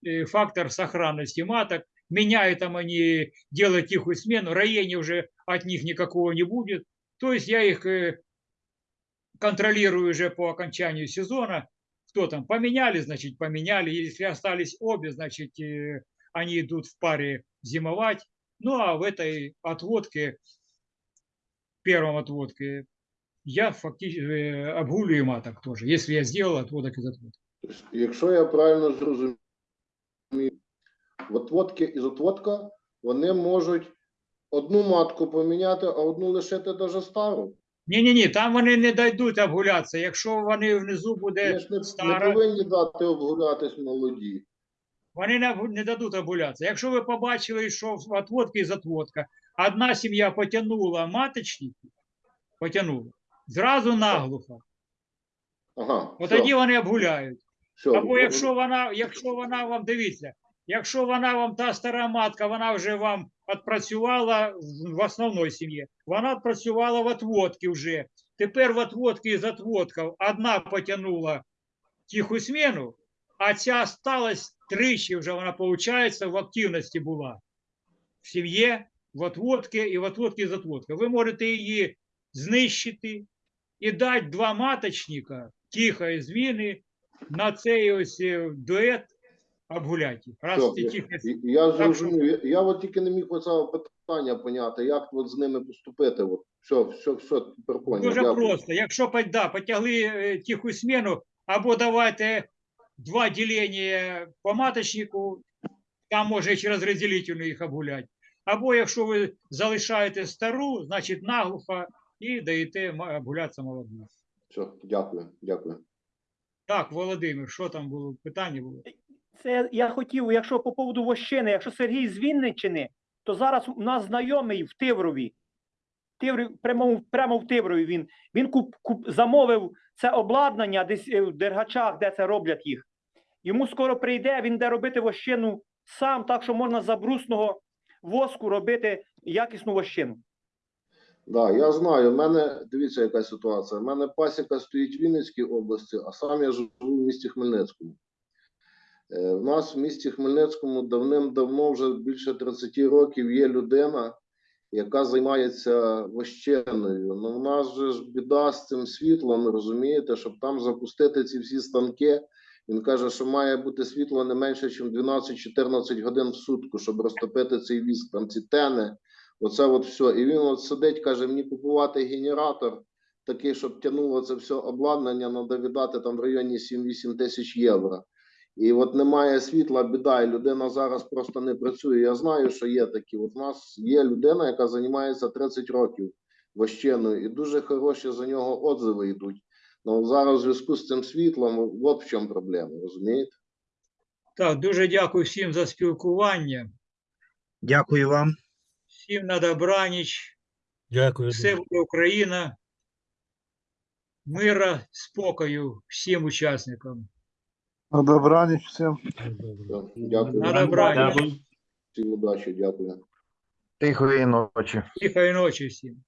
Speaker 1: э, фактор сохранности маток. Меняют там они, делают тихую смену, роения уже от них никакого не будет. То есть я их э, контролирую уже по окончанию сезона. Кто там поменяли, значит поменяли. Если остались обе, значит э, они идут в паре зимовать. Ну а в этой отводке, первом отводке, я фактически обгулюю маток тоже, если я сделал отводок из отводка.
Speaker 5: Тобто, Якщо я правильно зрозумів, в отводки із отводка вони можуть одну матку поміняти, а одну лишити даже стару.
Speaker 1: Ні-ні-ні, там вони не дійдуть обгулятися. Якщо вони внизу буде
Speaker 5: ж не, не
Speaker 1: стара,
Speaker 5: повинні дати обгулятись молоді.
Speaker 1: вони не, не дадуть обгулятися. Якщо ви побачили, що в отводки із отводка одна сім'я потягнула маточники, потягнула, зразу наглухо,
Speaker 5: Ага,
Speaker 1: от тоді вони обгуляють.
Speaker 5: все.
Speaker 1: Або якщо вона, якщо вона вам, дивіться, якщо вона вам та стара матка, вона вже вам відпрацювала в- основній сім'ї, вона відпрацювала в отводки вже. Тепер в отводки із отводків одна потягнула тиху зміну, а ця сталась тричі вже вона, виходить, в активності була. В сім'ї, в отводки і в отводки з отводка. Ви можете її знищити і дати два маточника тихої зміни на цей ось е, дует обгуляйте. Раз
Speaker 5: Все, я,
Speaker 1: тихі
Speaker 5: я зрозумів. Я, я от тільки не міг оцього питання поняти, як от з ними поступити. От. Все, все, все, тепер.
Speaker 1: Дуже
Speaker 5: Дякую.
Speaker 1: просто. Якщо да, потягли е, тиху зміну, або давайте два ділення по маточнику, там може через розділительну їх обгуляти. Або якщо ви залишаєте стару, значить наглухо і даєте обгулятися молодим.
Speaker 5: Все, дякую, дякую.
Speaker 1: Так, Володимир, що там було? Питання було?
Speaker 3: Це я хотів, якщо по поводу вощини, якщо Сергій з Вінниччини, то зараз у нас знайомий в Тиврові. Тиврів, прямо, прямо в Тиврові він. Він куп, куп, замовив це обладнання десь е, в Дергачах, де це роблять їх. Йому скоро прийде, він де робити вощину сам, так що можна з брусного воску робити якісну вощину.
Speaker 5: Да, я знаю. У мене дивіться, яка ситуація. У мене пасіка стоїть в Вінницькій області, а сам я живу в місті Хмельницькому. Е, В нас в місті Хмельницькому давним-давно, вже більше 30 років, є людина, яка займається вощеною. Ну, в нас же ж біда з цим світлом, розумієте, щоб там запустити ці всі станки. Він каже, що має бути світло не менше, ніж 12-14 годин в сутку, щоб розтопити цей віск, там ці тени. Оце от все. І він от сидить, каже, мені купувати генератор такий, щоб тягнуло це все обладнання, треба віддати там в районі 7-8 тисяч євро. І от немає світла, біда, і людина зараз просто не працює. Я знаю, що є такі. От у нас є людина, яка займається 30 років вощеною, і дуже хороші за нього отзиви йдуть. Ну зараз в зв'язку з цим світлом, от в чому проблема, розумієте?
Speaker 1: Так, дуже дякую всім за спілкування.
Speaker 7: Дякую вам.
Speaker 1: Всім на добраніч.
Speaker 4: Дякую.
Speaker 1: Все буде Україна. Мира, спокою всім учасникам.
Speaker 6: На добраніч всім.
Speaker 1: Ну,
Speaker 5: Все, Дякую.
Speaker 1: На добраніч.
Speaker 5: Всім удачі, дякую.
Speaker 7: Тихої ночі.
Speaker 1: Тихої ночі всім.